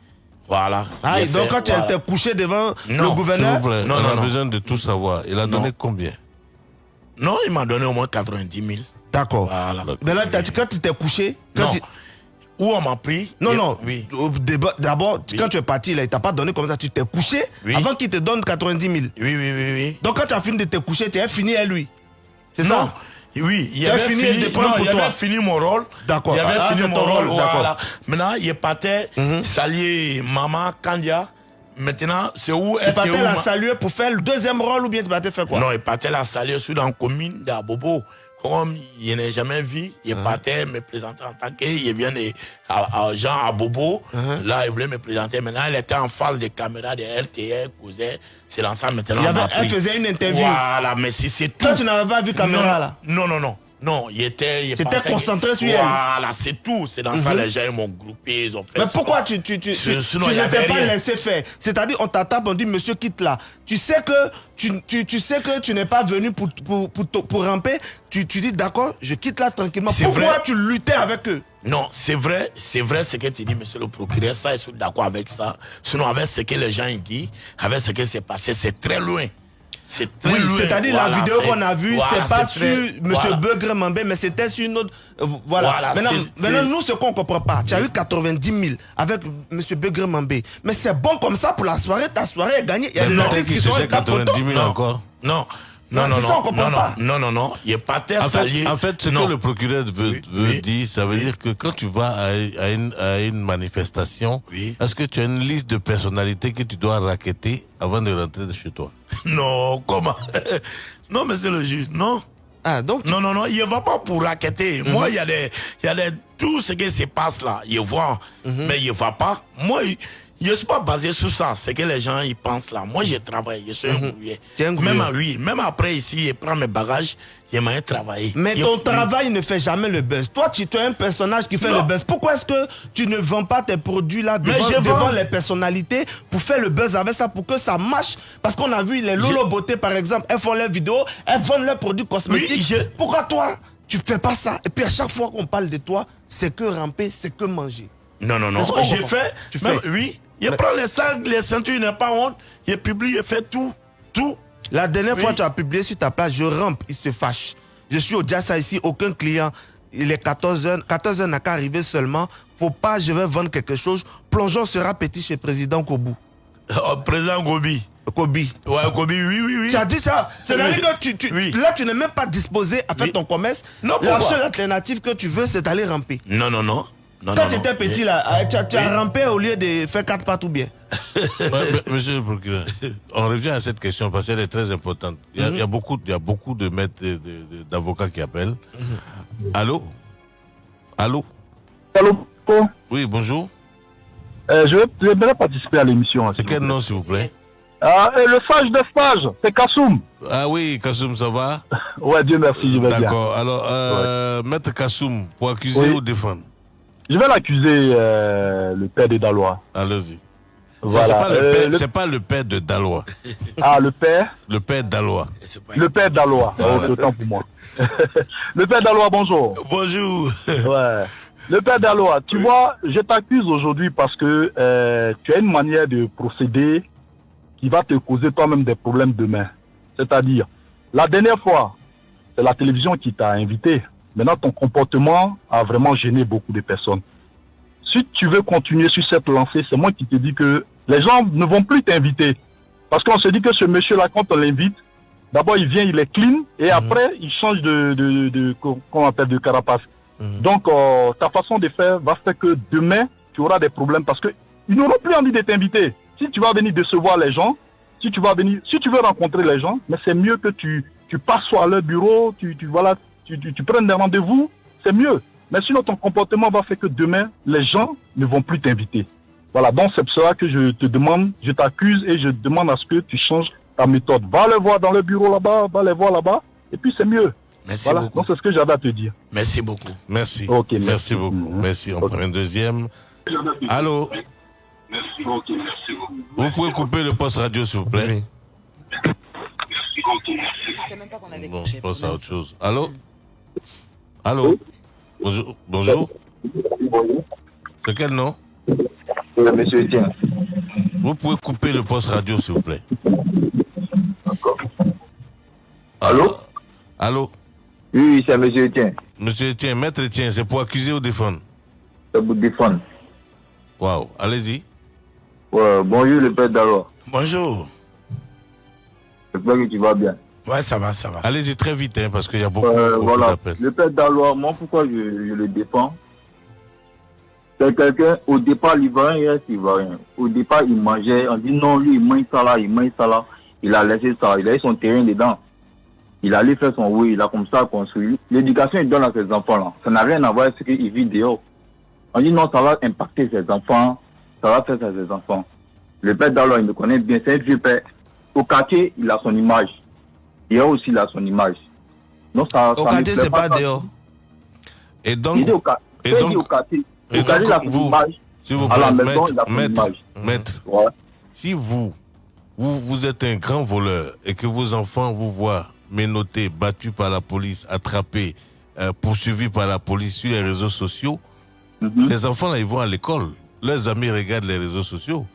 Voilà. Ah, donc fait- quand tu étais couché devant Non, le gouverneur plaît, Non, on non, a non. besoin de tout savoir. Il a donné combien? Non, il m'a donné au moins 90 000. D'accord. Voilà. Mais là, t'as dit, quand tu t'es couché, quand Non. tu- Où on m'a pris? Non, non. Oui. D'abord, quand tu es parti, là, il t'a pas donné comme ça. Tu t'es couché Oui. avant qu'il te donne 90 000. Oui, oui, oui, oui. Donc quand tu as fini de te coucher, tu as fini à lui. C'est Non. ça? Oui, il avait fini fini, non, pour il toi. avait fini mon rôle. D'accord. Il avait Ah, fini mon ton rôle. Voilà. Maintenant, il partait saluer maman Kandia. Maintenant, c'est où était partais où la saluer pour faire le deuxième rôle ou bien tu partais faire quoi? Non, il partait la saluer sur la commune d'Abobo. Comme il n'a jamais vu, il Uh-huh. partait me présenter en tant que il vient de à, à Jean Abobo. Uh-huh. Là, il voulait me présenter. Maintenant, il était en face des caméras de RTL, cousin. C'est l'ensemble maintenant. Il avait- elle faisait une interview. Voilà, mais si c'est tout. Toi, tu n'avais pas vu caméra, Non, là Non, non, non. Non, il était. il pensait concentré que- sur elle. Voilà, c'est tout. C'est dans ça Mhm. les gens ils m'ont groupé, ils ont fait. Mais ça. pourquoi tu, tu, tu, sinon, tu ne t'es pas rien. laissé faire? C'est-à-dire, on t'attaque, on dit, monsieur, quitte là. Tu sais que tu, tu, tu, sais que tu n'es pas venu pour, pour, pour, pour ramper. Tu, tu dis, d'accord, je quitte là tranquillement. Pourquoi vrai. tu luttais avec eux? Non, c'est vrai, c'est vrai ce que tu dis, monsieur le procureur. Ça, je suis d'accord avec ça. Sinon, avec ce que les gens disent, avec ce qui s'est passé, c'est très loin. C'est très Oui, c'est-à-dire Voilà, la vidéo qu'on a vue, voilà, c'est pas sur voilà. Beugre Mambé, mais c'était sur une autre. voilà. Voilà, maintenant, maintenant, nous, ce qu'on comprend pas, tu as eu 90 000 avec Monsieur Beugre Mambé. Mais c'est bon comme ça pour la soirée, ta soirée est gagnée. Il y a Mais des non, artistes qui sont cherchait 90 000 Non. encore. Non. Non, Non, non, c'est non, ça, on comprend non, non, pas. non, non, non, il est pas terre En salier. fait, en fait, ce Non. que le procureur veut, veut dire, ça veut dire que quand tu vas à, à une, à une manifestation, est-ce que tu as une liste de personnalités que tu dois raqueter avant de rentrer de chez toi? Non, comment? Non, monsieur le juge, non. Ah, donc Non, non, non, il ne va pas pour raqueter. Mhm. Moi, il y a des, il y a des, tout ce qui se passe là, il voit, Mhm. mais il ne va pas. Moi, il- je ne suis pas basé sur ça, c'est que les gens ils pensent là. Moi, je travaille, je suis un Mhm. es un Même, grouillé. oui, même après ici, je prends mes bagages, j'aimerais travailler. Mais Je- ton travail ne fait jamais le buzz. Toi, tu tu es un personnage qui fait Non. le buzz. Pourquoi est-ce que tu ne vends pas tes produits là devant, je vends. les personnalités pour faire le buzz avec ça, pour que ça marche? Parce qu'on a vu les Lolo Beauté, par exemple, elles font leurs vidéos, elles vendent leurs produits cosmétiques. Oui, Pourquoi toi, tu fais pas ça? Et puis à chaque fois qu'on parle de toi, c'est que ramper, c'est que manger. Non, non, non. J'ai fait. Tu même- fais. Oui. Il prend les sacs, les ceintures, il n'a pas honte. Il publie, il fait tout. Tout. La dernière Oui. fois, tu as publié sur ta page, je rampe, il se fâche. Je suis au Jassa ici, aucun client. Il est 14h, 14h n'a qu'à arriver seulement. Faut pas, je vais vendre quelque chose. Plongeon sera petit chez président Kobu. Oh, président Gobi. Kobi. Ouais, Gobi, oui, oui, oui. Tu as dit ça C'est-à-dire Oui. que tu, tu- là, tu n'es même pas disposé à faire ton commerce. Non, La seule alternative que tu veux, c'est d'aller ramper. Non, non, non. Non Quand non, tu étais non. petit, là, euh, tu as, tu as Oui. rampé au lieu de faire quatre pas tout bien. Monsieur le procureur, on revient à cette question parce qu'elle est très importante. Il y a, il y a beaucoup, il y a beaucoup de maîtres, d'avocats qui appellent. Allô? Allô? Allô Oui, bonjour. Euh, je vais- j'aimerais participer à l'émission. C'est quel nom, s'il vous plaît? Ah, euh, le sage de stage, c'est Kassoum. Ah oui, Kassoum, ça va? Ouais, Dieu merci, je vais bien. D'accord. Alors, euh, Maître Kassoum, pour accuser Oui. ou défendre? Je vais l'accuser, euh, le père des Dalois. Allez-y. Voilà. C'est pas, le Euh, le- pas le père de Dalois. Ah, le père? Le père Dalois. Le père d'Alois. Oh, c'est autant pour moi. le père d'Alois, bonjour. Bonjour. Ouais. Le père d'Alois, tu vois, je t'accuse aujourd'hui parce que euh, tu as une manière de procéder qui va te causer toi-même des problèmes demain. C'est-à-dire, la dernière fois, c'est la télévision qui t'a invité. Maintenant, ton comportement a vraiment gêné beaucoup de personnes. Si tu veux continuer sur cette lancée, c'est moi qui te dis que les gens ne vont plus t'inviter. Parce qu'on se dit que ce monsieur-là, quand on l'invite, d'abord il vient, il est clean, et après il change de, de, de, qu'on appelle de carapace. Donc euh, ta façon de faire va faire que demain, tu auras des problèmes parce que ils n'auront plus envie de t'inviter. Si tu vas venir décevoir les gens, si tu vas venir, si tu veux rencontrer les gens, mais c'est mieux que tu, tu passes soit à leur bureau, tu, tu, voilà, tu, tu, tu prennes des rendez-vous, c'est mieux. Mais sinon ton comportement va faire que demain, les gens ne vont plus t'inviter. Voilà, donc c'est pour cela que je te demande, je t'accuse et je demande à ce que tu changes ta méthode. Va les voir dans le bureau là-bas, va les voir là-bas, et puis c'est mieux. Merci voilà, beaucoup. donc c'est ce que j'avais à te dire. Merci beaucoup. Merci. Ok, merci. merci. beaucoup. Merci. On prend un deuxième. Allô? Vous pouvez couper le poste radio, s'il vous plaît Bon, je pense à autre chose. Allô? Allô Bonjour. Bonjour. C'est quel nom? Monsieur Etienne. Vous pouvez couper le poste radio, s'il vous plaît. Allô? Allô? Oui, oui, c'est Monsieur Etienne. Monsieur Etienne, maître Etienne, c'est pour accuser ou défendre? C'est pour défendre. Waouh, allez-y. Ouais, bonjour le père d'Alois. Bonjour. J'espère que tu vas bien. Ouais, ça va, ça va. Allez-y très vite, hein, parce qu'il y a beaucoup, Euh, beaucoup voilà. d'appels. Le père d'Alois, moi, pourquoi je, je le défends? C'est quelqu'un, au départ, l'Ivoirien, il reste Ivoirien. Au départ, il mangeait, on dit non, lui, il mange ça là, il mange ça là. Il a laissé ça, il a eu son terrain dedans. Il allait faire son oui, il a comme ça construit. L'éducation, il donne à ses enfants-là. Ça n'a rien à voir avec ce qu'il vit dehors. On dit non, ça va impacter ses enfants, ça va faire ça à ses enfants. Le père d'Alois, il me connaît bien, c'est un vieux père. Au quartier, il a son image. Dehors aussi, il a son image. Non, ça, Au ça quartier, c'est pas ça. dehors. Et donc, Il au, et donc- dit au quartier, et au quartier, il a donc, son vous- image. S'il vous À la maison, il a maître, son maître, image. maître, Ouais. si vous, vous, vous êtes un grand voleur et que vos enfants vous voient menottés, battus par la police, attrapés, euh, poursuivis par la police sur les réseaux sociaux, Mhm. ces enfants-là, ils vont à l'école. Leurs amis regardent les réseaux sociaux.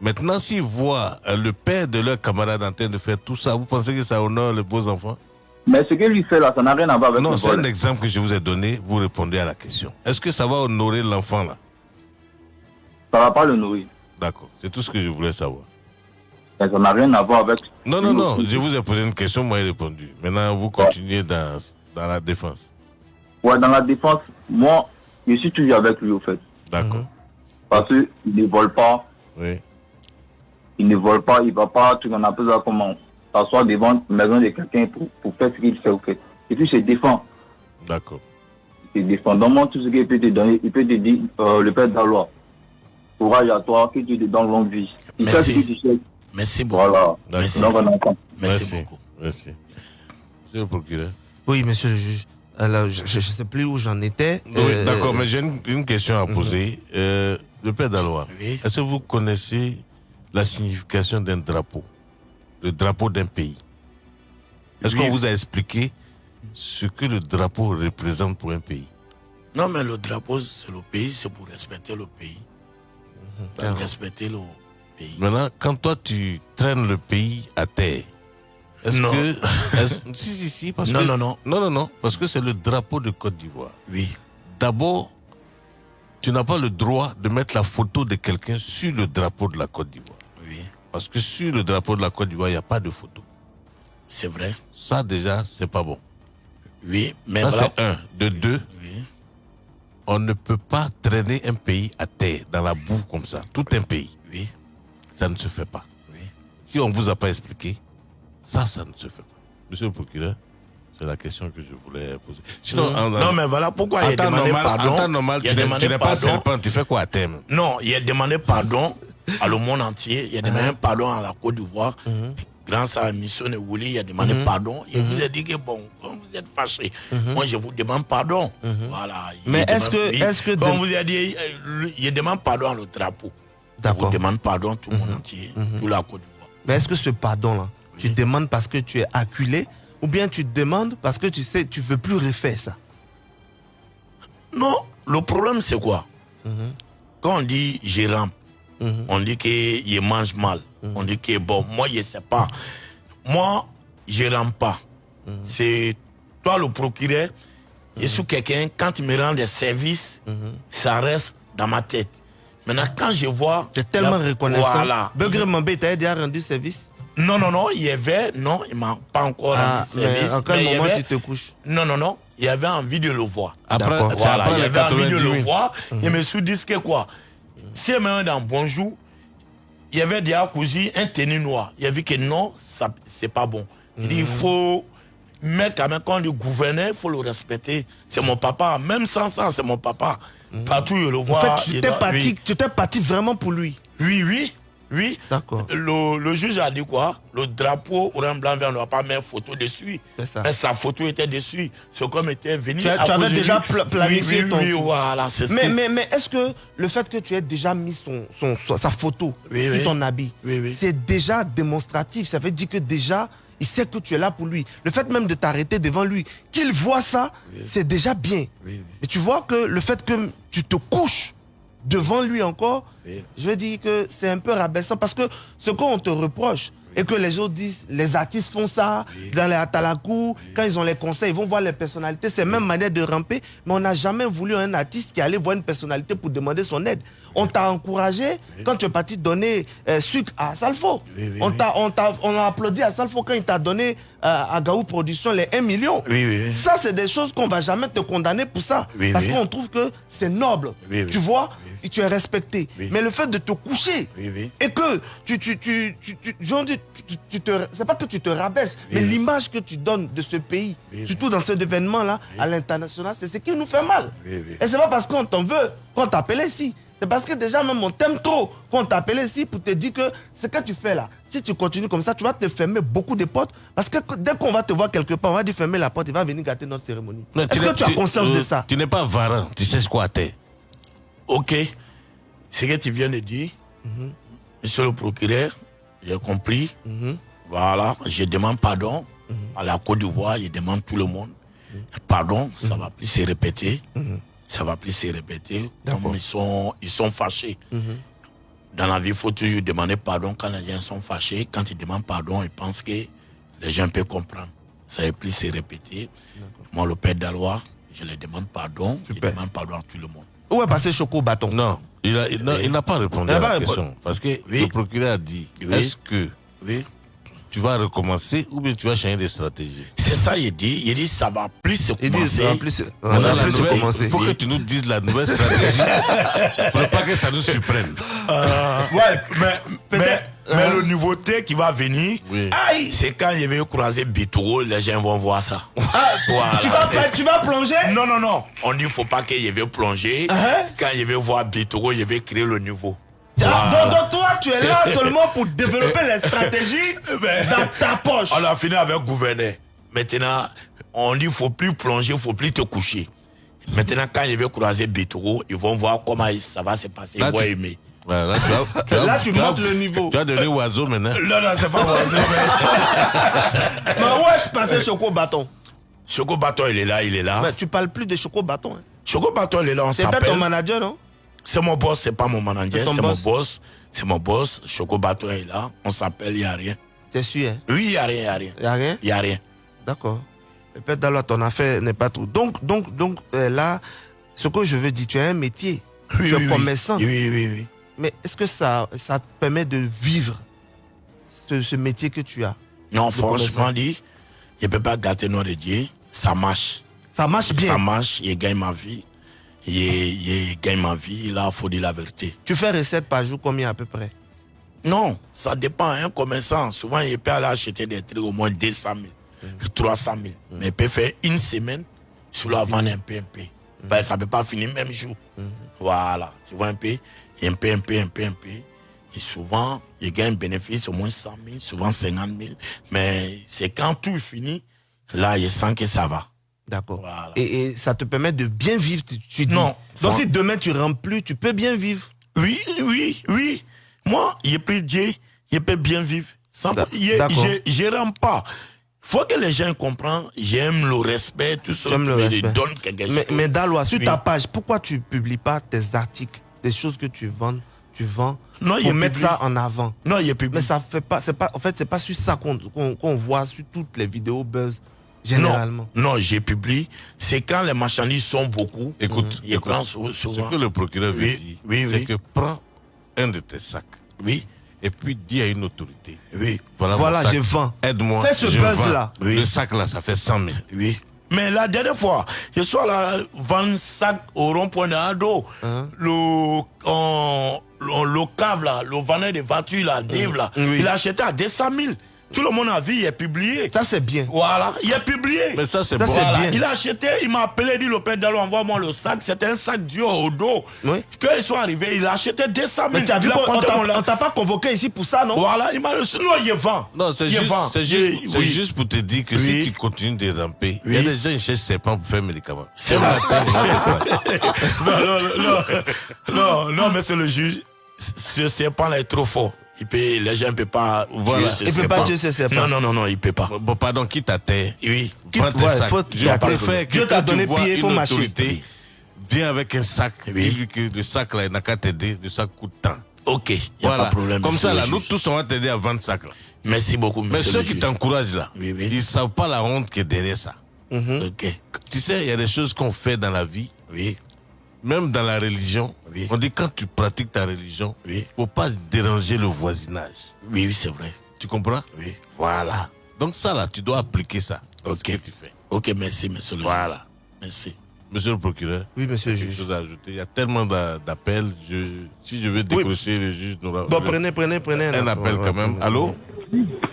Maintenant, s'ils voient euh, le père de leur camarade en train de faire tout ça, vous pensez que ça honore les beaux enfants? Mais ce que lui fait là, ça n'a rien à voir avec Non, c'est un exemple que je vous ai donné. Vous répondez à la question. Est-ce que ça va honorer l'enfant là? Ça va pas le nourrir. D'accord. C'est tout ce que je voulais savoir. Mais ça n'a rien à voir avec. Non, non, non. Je vous ai posé une question, moi j'ai répondu. Maintenant, vous continuez dans, dans la défense. Ouais, dans la défense, moi, je suis toujours avec lui au fait. D'accord. Parce qu'il ne vole pas. Oui. Il ne vole pas, il va pas, tu en appelles ça comment S'asseoir devant la maison de quelqu'un pour, pour faire ce qu'il fait. Et puis, il se défend. D'accord. Il se défend. Donne-moi tout ce qu'il peut te donner. Il peut te dire, euh, le père d'Alois, courage à toi, que Dieu te donne longue vie. Il fait Merci. ce que tu sais. Merci beaucoup. Voilà. Merci. Donc, on. Merci, beaucoup. Merci. Monsieur le procureur. Oui, monsieur le juge. Alors, je ne sais plus où j'en étais. Oui, Euh, d'accord, mais j'ai une, une question à poser. Euh, le père Dalois, est-ce que vous connaissez la signification d'un drapeau Le drapeau d'un pays Est-ce Oui. qu'on vous a expliqué ce que le drapeau représente pour un pays? Non, mais le drapeau, c'est le pays, c'est pour respecter le pays. Pour D'accord. respecter le pays. Maintenant, quand toi tu traînes le pays à terre, est-ce Non. que. si, si, si, parce Non, que. non, non. Non, non, non, parce que c'est le drapeau de Côte d'Ivoire. Oui. D'abord, tu n'as pas le droit de mettre la photo de quelqu'un sur le drapeau de la Côte d'Ivoire. Oui. Parce que sur le drapeau de la Côte d'Ivoire, il n'y a pas de photo. C'est vrai. Ça, déjà, c'est pas bon. Oui, mais Ça, voilà. c'est un. De deux, on ne peut pas traîner un pays à terre, dans la boue comme ça. Tout un pays. Oui. Ça ne se fait pas. Si on ne vous a pas expliqué, ça, ça ne se fait pas. Monsieur le procureur, c'est la question que je voulais poser. Sinon, en- non, mais voilà pourquoi il a demandé normal- pardon. En temps normal, il a tu n'es- pas pardon. serpent, tu fais quoi à terme? Non, il a demandé pardon à le monde entier. Il a demandé pardon à la Côte d'Ivoire. Grâce à la mission de Wouli, il a demandé Mhm. pardon. Il Mhm. vous a dit que bon, comme vous êtes fâché, Mhm. moi je vous demande pardon. Voilà. il Mais est-ce que- est-ce que Comme vous a dit, euh, il demande pardon à le drapeau. Je vous demande pardon, tout le monde entier, tout la Côte d'Ivoire. Mais est-ce que ce pardon-là, tu demandes parce que tu es acculé ou bien tu demandes parce que tu sais, tu veux plus refaire ça? Non, le problème c'est quoi? Quand on dit je rampe, on dit qu'il mange mal, on dit que bon, moi je sais pas. Moi, je rampe pas. C'est toi le procureur, et sous quelqu'un, quand il me rend des services, ça reste dans ma tête. Maintenant, quand je vois. Tu es tellement la- reconnaissant. Voilà. Begré Mambé, t'as déjà rendu service? Non, non, non, il y avait, non, il m'a pas encore Ah, rendu mais service. en quel mais il y moment avait- tu te couches Non, non, non, il avait envie de le voir. Après, voilà, après il les avait envie de 90 le 000. voir. Et me suis dit que quoi? Si elle me dans Bonjour, il y avait déjà cousu un tenue noir. Il a vu que non, ça c'est pas bon. Il dit il faut. Mais quand même, quand dit gouverneur, il faut le respecter. C'est mon papa. Même sans ça, c'est mon papa. Partout, je le En vois. fait, tu il t'es parti, oui. parti vraiment pour lui. Oui, oui, oui. D'accord. Le, le juge a dit quoi? Le drapeau orange, blanc, vert, va pas mettre photo dessus. ça. Mais sa photo était dessus. C'est comme était venu. Tu, à tu avais déjà pla- planifié oui, oui, ton. Oui, voilà, c'est ce mais, mais, mais est-ce que le fait que tu aies déjà mis son, son, sa photo Oui, sur oui. ton habit, c'est déjà démonstratif. Ça veut dire que déjà, il sait que tu es là pour lui. Le fait même de t'arrêter devant lui, qu'il voit ça, c'est déjà bien. Mais tu vois que le fait que tu te couches devant lui encore, je veux dire que c'est un peu rabaissant parce que ce qu'on te reproche et que les gens disent, les artistes font ça dans les Atalakou, quand ils ont les conseils, ils vont voir les personnalités, c'est même manière de ramper, mais on n'a jamais voulu un artiste qui allait voir une personnalité pour demander son aide. On t'a encouragé quand tu es parti donner euh, sucre à Salfo. on, t'a, on, t'a- on a applaudi à Salfo quand il t'a donné euh, à Gaou Production les 1 million. Ça, c'est des choses qu'on va jamais te condamner pour ça. Parce qu'on trouve que c'est noble. Tu vois Et tu es respecté. Mais le fait de te coucher et que tu, tu, tu, tu, tu- tu- tu- tu te, c'est pas que tu te rabaisses, mais l'image que tu donnes de ce pays, surtout dans cet événement-là, à l'international, c'est ce qui nous fait mal. Et c'est pas parce qu'on t'en veut qu'on t'appelle ici. C'est parce que déjà même on t'aime trop qu'on t'appelle ici pour te dire que ce que tu fais là, si tu continues comme ça, tu vas te fermer beaucoup de portes. Parce que dès qu'on va te voir quelque part, on va dire fermer la porte, il va venir gâter notre cérémonie. Est-ce que tu as conscience de euh, ça? Tu n'es pas varin, tu sais ce quoi t'es. Ok. Ce que tu viens de dire, Mhm. monsieur le procureur, j'ai compris. Voilà, je demande pardon Mhm. à la Côte d'Ivoire, je demande tout le monde. Pardon, ça Mhm. va plus se répéter. Ça va plus se répéter. Comme ils sont, ils sont fâchés. Mhm. Dans la vie, il faut toujours demander pardon quand les gens sont fâchés. Quand ils demandent pardon, ils pensent que les gens peuvent comprendre. Ça va plus se répéter. Moi, le père d'Alois, je lui demande pardon. Je demande pardon à tout le monde. Où est passé Choco Bâton Non, il a- il n'a il pas répondu Il à n'a la pas question. répondu. Parce que Oui. le procureur a dit Oui. est-ce que Oui. Tu vas recommencer ou bien tu vas changer de stratégie C'est ça, il dit. Il dit, ça va plus se Il dit, commencer. ça va plus se- On a la nouvelle- Il faut que tu nous dises la nouvelle stratégie pour pas que ça nous surprenne. Euh, ouais, mais, mais, mais le nouveauté qui va venir, Aïe c'est quand il va croiser Bitoro, les gens vont voir ça. Voilà, Ah, tu, vas, pas- tu vas plonger? Non, non, non. On dit faut pas qu'il veut plonger. Quand il veut voir Bitoro, il veut créer le nouveau. Ah, donc, donc toi, tu es là seulement pour développer les stratégies dans ta poche. On a fini avec gouverneur. Maintenant, on dit faut plus plonger, faut plus te coucher. Maintenant, quand il veut croiser Bitoro, ils vont voir comment ça va se passer. Là, Ils vont tu- aimer. Là, tu as- tu as- Là, tu tu as- montes le niveau. Tu as donné oiseau maintenant. Non, non, c'est pas oiseau. Mais où est passé Choco Bâton Choco Bâton, il est là, il est là. Mais tu parles plus de Choco Bâton. Hein. Choco Bâton, il est là, on C'est peut-être s'appelle. ton manager, non? C'est mon boss, c'est pas mon manager, C'est mon boss? C'est mon boss. Choco Bâton est là. On s'appelle, il n'y a rien. T'es sûr, hein? Oui, il n'y a rien, il n'y a rien. Il n'y a rien? Il n'y a rien. D'accord. Peut-être dans ton affaire n'est pas trop. Donc, donc, donc euh, là, ce que je veux dire, tu as un métier. Oui, tu es oui, oui. commerçant. Oui, oui, oui. Mais est-ce que ça, ça te permet de vivre ce, ce métier que tu as? Non, franchement dit, je ne peux pas gâter notre Dieu. Ça marche. Ça marche bien. Ça marche, je gagne ma vie. Je gagne ma vie, là, il faut dire la vérité. Tu fais recette par jour combien à peu près? Non, ça dépend. Un commerçant, souvent, il peut aller acheter des trucs au moins 200 000, Mm. 300 000. Mais il peut faire une semaine, sur la vendre un peu, un peu. Mm. Ben, ça ne peut pas finir même jour. Voilà, tu vois un peu, un peu, un peu, un peu, un peu. Et souvent, il gagne un bénéfice au moins 100 000, souvent 50 000. Mais c'est quand tout est fini, là, il sent que ça va. D'accord. Et, et ça te permet de bien vivre, tu, tu dis. Non. Donc si demain tu rentres plus, tu peux bien vivre. Oui, oui, oui. Moi, je prie Dieu, je peux bien vivre. Sans, je, je rends pas. Faut que les gens comprennent, j'aime le respect, tout ça. J'aime le mais je respect. donne quelque Mais, chose. mais Dalois, sur Oui. ta page, pourquoi tu publies pas tes articles, des choses que tu vends, tu vends, Non, il pour mettre ça en avant? Non, il est publié. Mais ça fait pas, pas, en fait, c'est pas sur ça qu'on qu'on voit sur toutes les vidéos buzz, généralement. Non, non j'ai publié. C'est quand les marchandises sont beaucoup. Écoute, il écoute, souvent. ce que le procureur veut Oui, dire, oui, c'est oui. que prends un de tes sacs. Oui. Et puis dis à une autorité. Oui. Voilà, Voilà, mon sac. je vends. Aide-moi. Fais ce je buzz-là. Le sac là, ça fait 100 000. Oui. Mais la dernière fois, je suis allé vendre sac au rond-point de Ado. Hein? Le, on- le, le cave là, le vendeur de voitures là, Dave là, Oui. il a acheté à 200 000. Tout le monde a vu, il est publié. Ça, c'est bien. Voilà, il est publié. Mais ça, c'est bon. c'est bien. Il a acheté, il m'a appelé, il dit le père Dalo, envoie-moi le sac. C'était un sac dur au dos. Oui. Quand ils sont arrivés, il a acheté 200 000. Mais tu as vu on t'a pas convoqué ici pour ça, non? Voilà, il m'a reçu. Non, il vend. Non, c'est juste, c'est juste, oui. juste pour te dire que Oui. si tu continues de ramper, il y a des gens qui cherchent serpents pour faire médicaments. C'est vrai. non, non, non, non, non, mais c'est le juge. Ce serpent là est trop fort. Il peut, les gens ne peuvent pas Voilà. tuer ce Il peut pas tuer ce serpent. Non, non, non, non, il peut pas. Bon, pardon, quitte à terre. Oui. Tes ouais, sacs. faut Je préfère que Dieu t'a donné pied, il faut marcher. viens avec un sac. Dis-lui que le sac là, il n'a qu'à t'aider. Le sac coûte tant. Ok, il n'y a Voilà. pas de problème. Comme ça, là, nous tous, on va t'aider à vendre sac là. Merci beaucoup, Mais ceux le qui t'encouragent là, Oui, oui. ils ne savent pas la honte qui est derrière ça. Mhm. Ok. Tu sais, il y a des choses qu'on fait dans la vie, Oui, même dans la religion. Oui. On dit quand tu pratiques ta religion, il oui, ne faut pas déranger le voisinage. oui, oui, c'est vrai. Tu comprends? Oui. Voilà. Donc ça là, tu dois appliquer ça. ce Ok. que tu fais. Ok, merci, monsieur le juge. Voilà. Merci. Monsieur le procureur, Oui, monsieur le quelque juge. chose à ajouter. Il y a tellement d'a- d'appels. Je, si je veux décrocher le juge, n'aura Bon, prenez, prenez, prenez. un appel Ouais, quand même. ouais. Allô?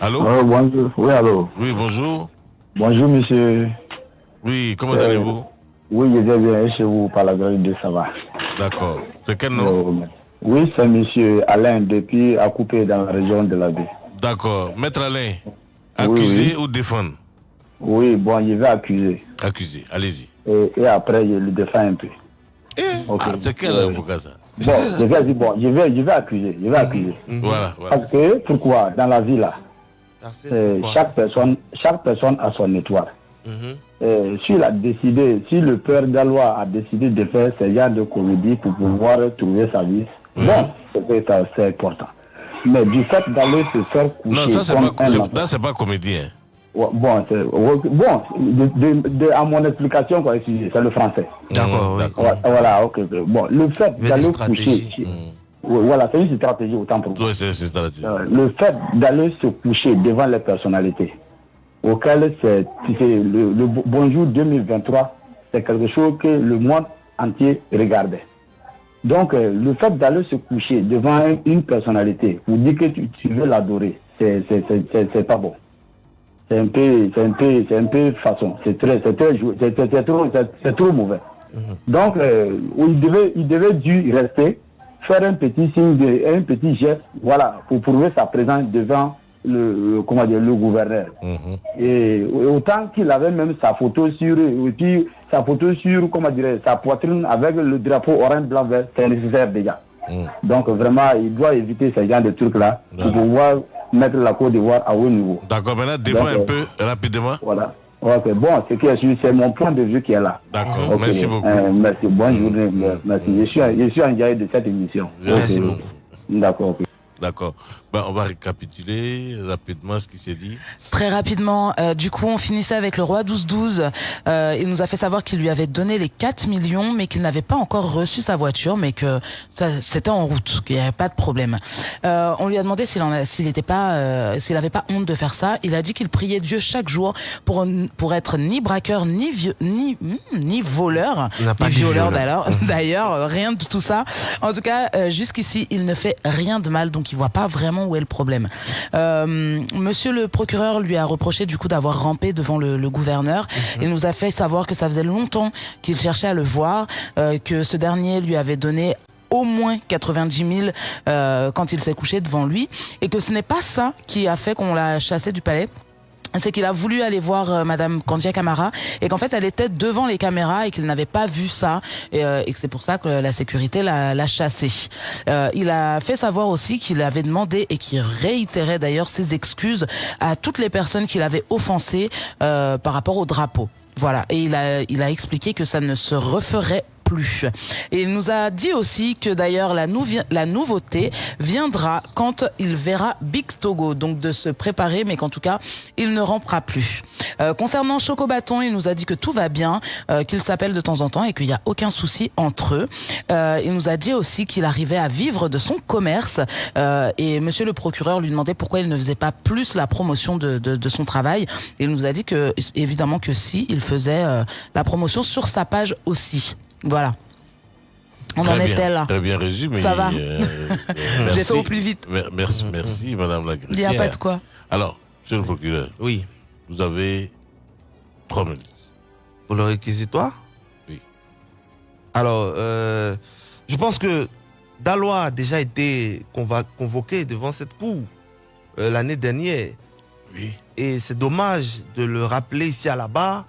Allô? Oh, bonjour. Oui, allô. Oui, bonjour. Bonjour, monsieur. Oui, comment Euh, allez-vous? Oui, je vais bien chez vous par la grâce de ça va. D'accord. C'est quel nom? Euh, oui, c'est monsieur Alain depuis à couper dans la région de la baie. D'accord. Maître Alain, Oui, accuser oui. ou défendre? Oui, bon, je vais accuser. Accusé, allez-y. Et, et après, je le défends un peu. Ok. Ah, c'est quel avocat ça? Bon, je vais dire, bon, je vais, je vais accuser. Je vais accuser. Voilà, voilà. Parce que, pourquoi? Dans la vie, là, pourquoi? chaque, personne, chaque personne a son étoile. Mhm. Euh, s'il a décidé, si le père Gallois a décidé de faire ce genre de comédie pour pouvoir trouver sa vie, bon, c'est important. Mais du fait d'aller se faire coucher Non, ça c'est pas, pas comédien. Ouais, bon, bon de, de- de- à mon explication, quoi, c'est le français. D'accord, oui. Ouais, voilà, ok. Bon, le fait d'aller stratégies. coucher, Ouais, voilà, c'est une stratégie autant pour vous. Oui, c'est. Euh, le fait d'aller se coucher devant les personnalités, auquel c'est le, le Bonjour 2023, c'est quelque chose que le monde entier regardait. Donc, euh, le fait d'aller se coucher devant un- une personnalité pour dire que tu, tu veux l'adorer, c'est pas bon. C'est un peu, c'est un peu, c'est un peu façon. C'est très, c'est c'est trop, c'est trop mauvais. Donc, euh, il devait, il devait dû rester, faire un petit signe, de, un petit geste, voilà, pour prouver sa présence devant le, comment dire, le gouverneur. Et autant qu'il avait même sa photo sur, et puis sa photo sur, comment dire, sa poitrine avec le drapeau orange, blanc, vert, c'est nécessaire déjà. Donc vraiment, il doit éviter ce genre de trucs-là pour pouvoir mettre la Côte d'Ivoire à haut niveau. D'accord, maintenant défends un peu rapidement. Voilà. Ok, bon, ce qui est sûr, c'est mon point de vue qui est là. D'accord, merci beaucoup. euh, merci, bonne journée. Merci. Je suis, je suis engagé de cette émission. Merci beaucoup. D'accord. D'accord. Ben, on va récapituler rapidement ce qui s'est dit. Très rapidement, euh, du coup, on finissait avec le roi 12-12. Euh, il nous a fait savoir qu'il lui avait donné les 4 millions, mais qu'il n'avait pas encore reçu sa voiture, mais que ça, c'était en route, qu'il n'y avait pas de problème. Euh, on lui a demandé s'il en a- s'il n'était pas, euh, s'il avait pas honte de faire ça. Il a dit qu'il priait Dieu chaque jour pour pour être ni braqueur, ni vieux, ni hmm, ni voleur, Il n'a pas ni violeur violeur. d'ailleurs. D'ailleurs, rien de tout ça. En tout cas, euh, jusqu'ici, il ne fait rien de mal, donc il voit pas vraiment où est le problème. Euh, monsieur le procureur lui a reproché du coup d'avoir rampé devant le, le gouverneur. Il nous a fait savoir que ça faisait longtemps qu'il cherchait à le voir, euh, que ce dernier lui avait donné au moins 90 000 euh, quand il s'est couché devant lui, et que ce n'est pas ça qui a fait qu'on l'a chassé du palais c'est qu'il a voulu aller voir euh, Madame Kandia Camara et qu'en fait elle était devant les caméras et qu'il n'avait pas vu ça et, euh, que c'est pour ça que la sécurité l'a l'a chassé. Euh, il a fait savoir aussi qu'il avait demandé et qu'il réitérait d'ailleurs ses excuses à toutes les personnes qu'il avait offensées euh, par rapport au drapeau. Voilà, et il a, il a expliqué que ça ne se referait Et il nous a dit aussi que d'ailleurs la, nouveauté viendra quand il verra Big Togo, donc de se préparer, mais qu'en tout cas il ne rampera plus. Euh, concernant Choco Bâton, il nous a dit que tout va bien, euh, qu'il s'appelle de temps en temps et qu'il n'y a aucun souci entre eux. Euh, il nous a dit aussi qu'il arrivait à vivre de son commerce euh, et Monsieur le procureur lui demandait pourquoi il ne faisait pas plus la promotion de, de, de son travail. Il nous a dit que évidemment que si il faisait euh, la promotion sur sa page aussi. Voilà. On Très en bien, était là. Très bien résumé. Ça va euh, euh, fait au plus vite. Mer- Merci, merci, Madame la Il n'y a pas de quoi. Alors, Monsieur le procureur. Oui. Vous avez trois minutes. Pour le réquisitoire? Oui. Alors, euh, je pense que Dalois a déjà été convoqué devant cette cour euh, l'année dernière. Oui. Et c'est dommage de le rappeler ici à la barre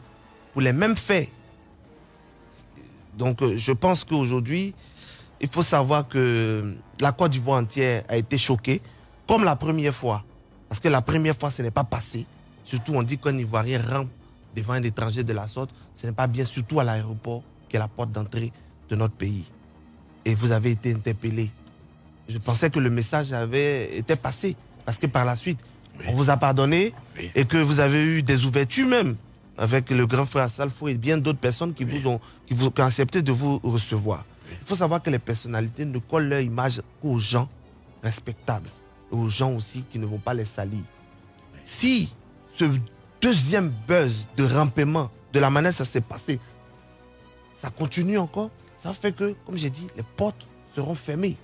pour les mêmes faits. Donc, euh, je pense qu'aujourd'hui, il faut savoir que la Côte d'Ivoire entière a été choquée, comme la première fois. Parce que la première fois, ce n'est pas passé. Surtout, on dit qu'un Ivoirien rentre devant un étranger de la sorte. Ce n'est pas bien, surtout à l'aéroport, qui est la porte d'entrée de notre pays. Et vous avez été interpellé. Je pensais que le message avait été passé. Parce que par la suite, on vous a pardonné et que vous avez eu des ouvertures même avec le grand frère Salfo et bien d'autres personnes qui vous ont, qui vous, qui ont accepté de vous recevoir. Il faut savoir que les personnalités ne collent leur image qu'aux gens respectables, et aux gens aussi qui ne vont pas les salir. Si ce deuxième buzz de rampement, de la manière ça s'est passé, ça continue encore, ça fait que, comme j'ai dit, les portes seront fermées.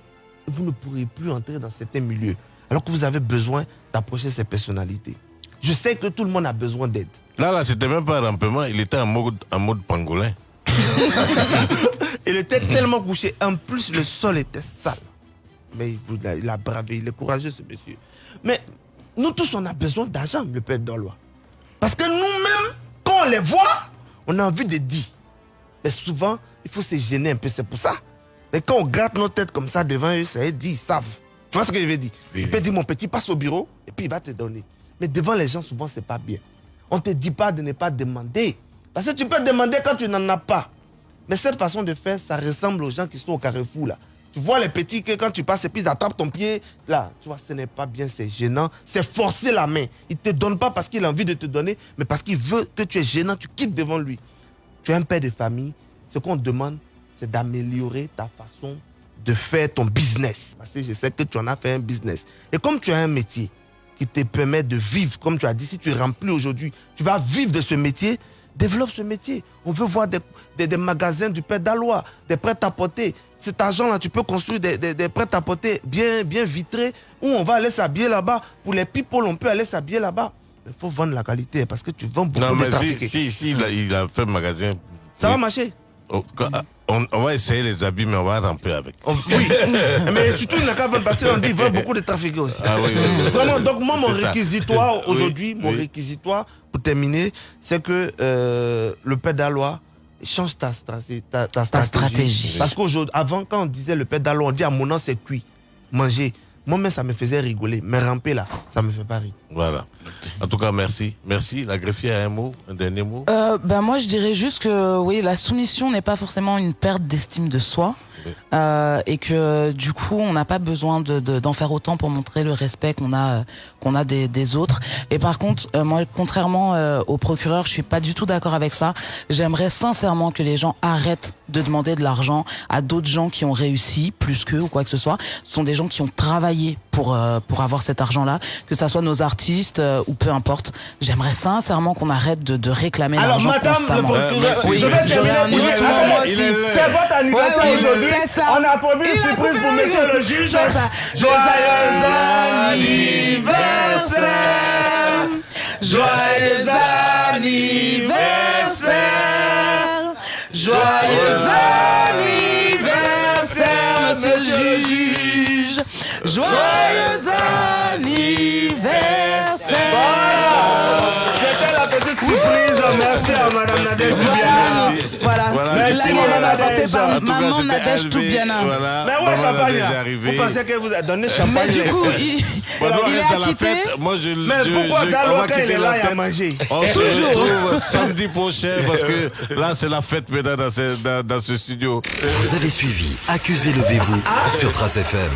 Et vous ne pourrez plus entrer dans certains milieux. Alors que vous avez besoin d'approcher ces personnalités. Je sais que tout le monde a besoin d'aide. Là, là, c'était même pas un rampement, il était en mode, en mode pangolin. Il était tellement couché. En plus, le sol était sale. Mais il a, il a bravé, il est courageux, ce monsieur. Mais nous tous, on a besoin d'argent, le père Dolois. Parce que nous-mêmes, quand on les voit, on a envie de dire. Mais souvent, il faut se gêner un peu, c'est pour ça. Mais quand on gratte nos têtes comme ça devant eux, ça dire, ils savent. Tu vois ce que je veux dire? Il peut dire, mon petit, passe au bureau, et puis il va te donner. Mais devant les gens, souvent, c'est pas bien. On ne te dit pas de ne pas demander. Parce que tu peux demander quand tu n'en as pas. Mais cette façon de faire, ça ressemble aux gens qui sont au carrefour là. Tu vois les petits que quand tu passes et puis ils attrapent ton pied, là, tu vois, ce n'est pas bien, c'est gênant. C'est forcer la main. Il ne te donne pas parce qu'il a envie de te donner, mais parce qu'il veut que tu es gênant, tu quittes devant lui. Tu es un père de famille. Ce qu'on te demande, c'est d'améliorer ta façon de faire ton business. Parce que je sais que tu en as fait un business. Et comme tu as un métier qui te permet de vivre, comme tu as dit, si tu remplis aujourd'hui, tu vas vivre de ce métier, développe ce métier. On veut voir des, des- des magasins du Père d'Alois, des prêts-à-porter. Cet argent-là, tu peux construire des, des, prêts-à-porter bien, bien vitrés où on va aller s'habiller là-bas. Pour les people, on peut aller s'habiller là-bas. Il faut vendre la qualité parce que tu vends beaucoup Non, de mais si, trafiqués. si, si, il, a, il a fait magasin. Ça va marcher Oh, quand- on, on va essayer les habits, mais on va ramper avec. Oui, mais surtout, il n'a qu'à vendre parce qu'on dit vend beaucoup de trafiqués aussi. Ah oui, oui, oui. Vraiment, donc moi, mon réquisitoire Oui, aujourd'hui, mon oui. réquisitoire, pour terminer, c'est que euh, le pédalois change ta, straté- ta, ta stratégie. stratégie. Parce qu'avant, quand on disait le pédalois, on dit à mon nom, c'est cuit, manger. Moi-même, ça me faisait rigoler. Mais ramper là, ça me fait pas rire. Voilà. En tout cas, merci. Merci. La greffière a un mot, un dernier mot. Euh, ben moi je dirais juste que oui la soumission n'est pas forcément une perte d'estime de soi euh, et que du coup on n'a pas besoin de- de- d'en faire autant pour montrer le respect qu'on a euh, qu'on a des, des autres. Et par contre euh, moi contrairement euh, au procureur je suis pas du tout d'accord avec ça. J'aimerais sincèrement que les gens arrêtent de demander de l'argent à d'autres gens qui ont réussi plus qu'eux ou quoi que ce soit. Ce sont des gens qui ont travaillé pour euh, pour avoir cet argent là que ça soit nos artistes euh, ou peu importe j'aimerais sincèrement qu'on arrête de, de réclamer Alors, l'argent madame le constamment. procureur, Oui, je vais terminer. C'est votre anniversaire Ouais, aujourd'hui. On a prévu une surprise pour monsieur le juge. Joyeux anniversaire. Joyeux anniversaire Joyeux anniversaire, Joyeux anniversaire surprise. Merci à Madame Nadège Toubiana. Voilà. Voilà. La Merci, Madame Nadège. par maman c'était Nadège Toubiana. Voilà. Mais ouais, champagne. Vous pensez que vous avez donné Mais champagne du les coup, il, Bon, il est à la fête. Moi, je, Mais je- pourquoi va quand il est la là, il a mangé On se Toujours. retrouve samedi prochain parce que là, c'est la fête maintenant dans ce, dans, dans ce studio. Vous avez suivi Accusez levez-vous sur Trace FM.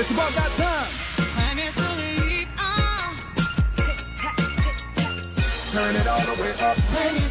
It's about that time. Turn it all the way up.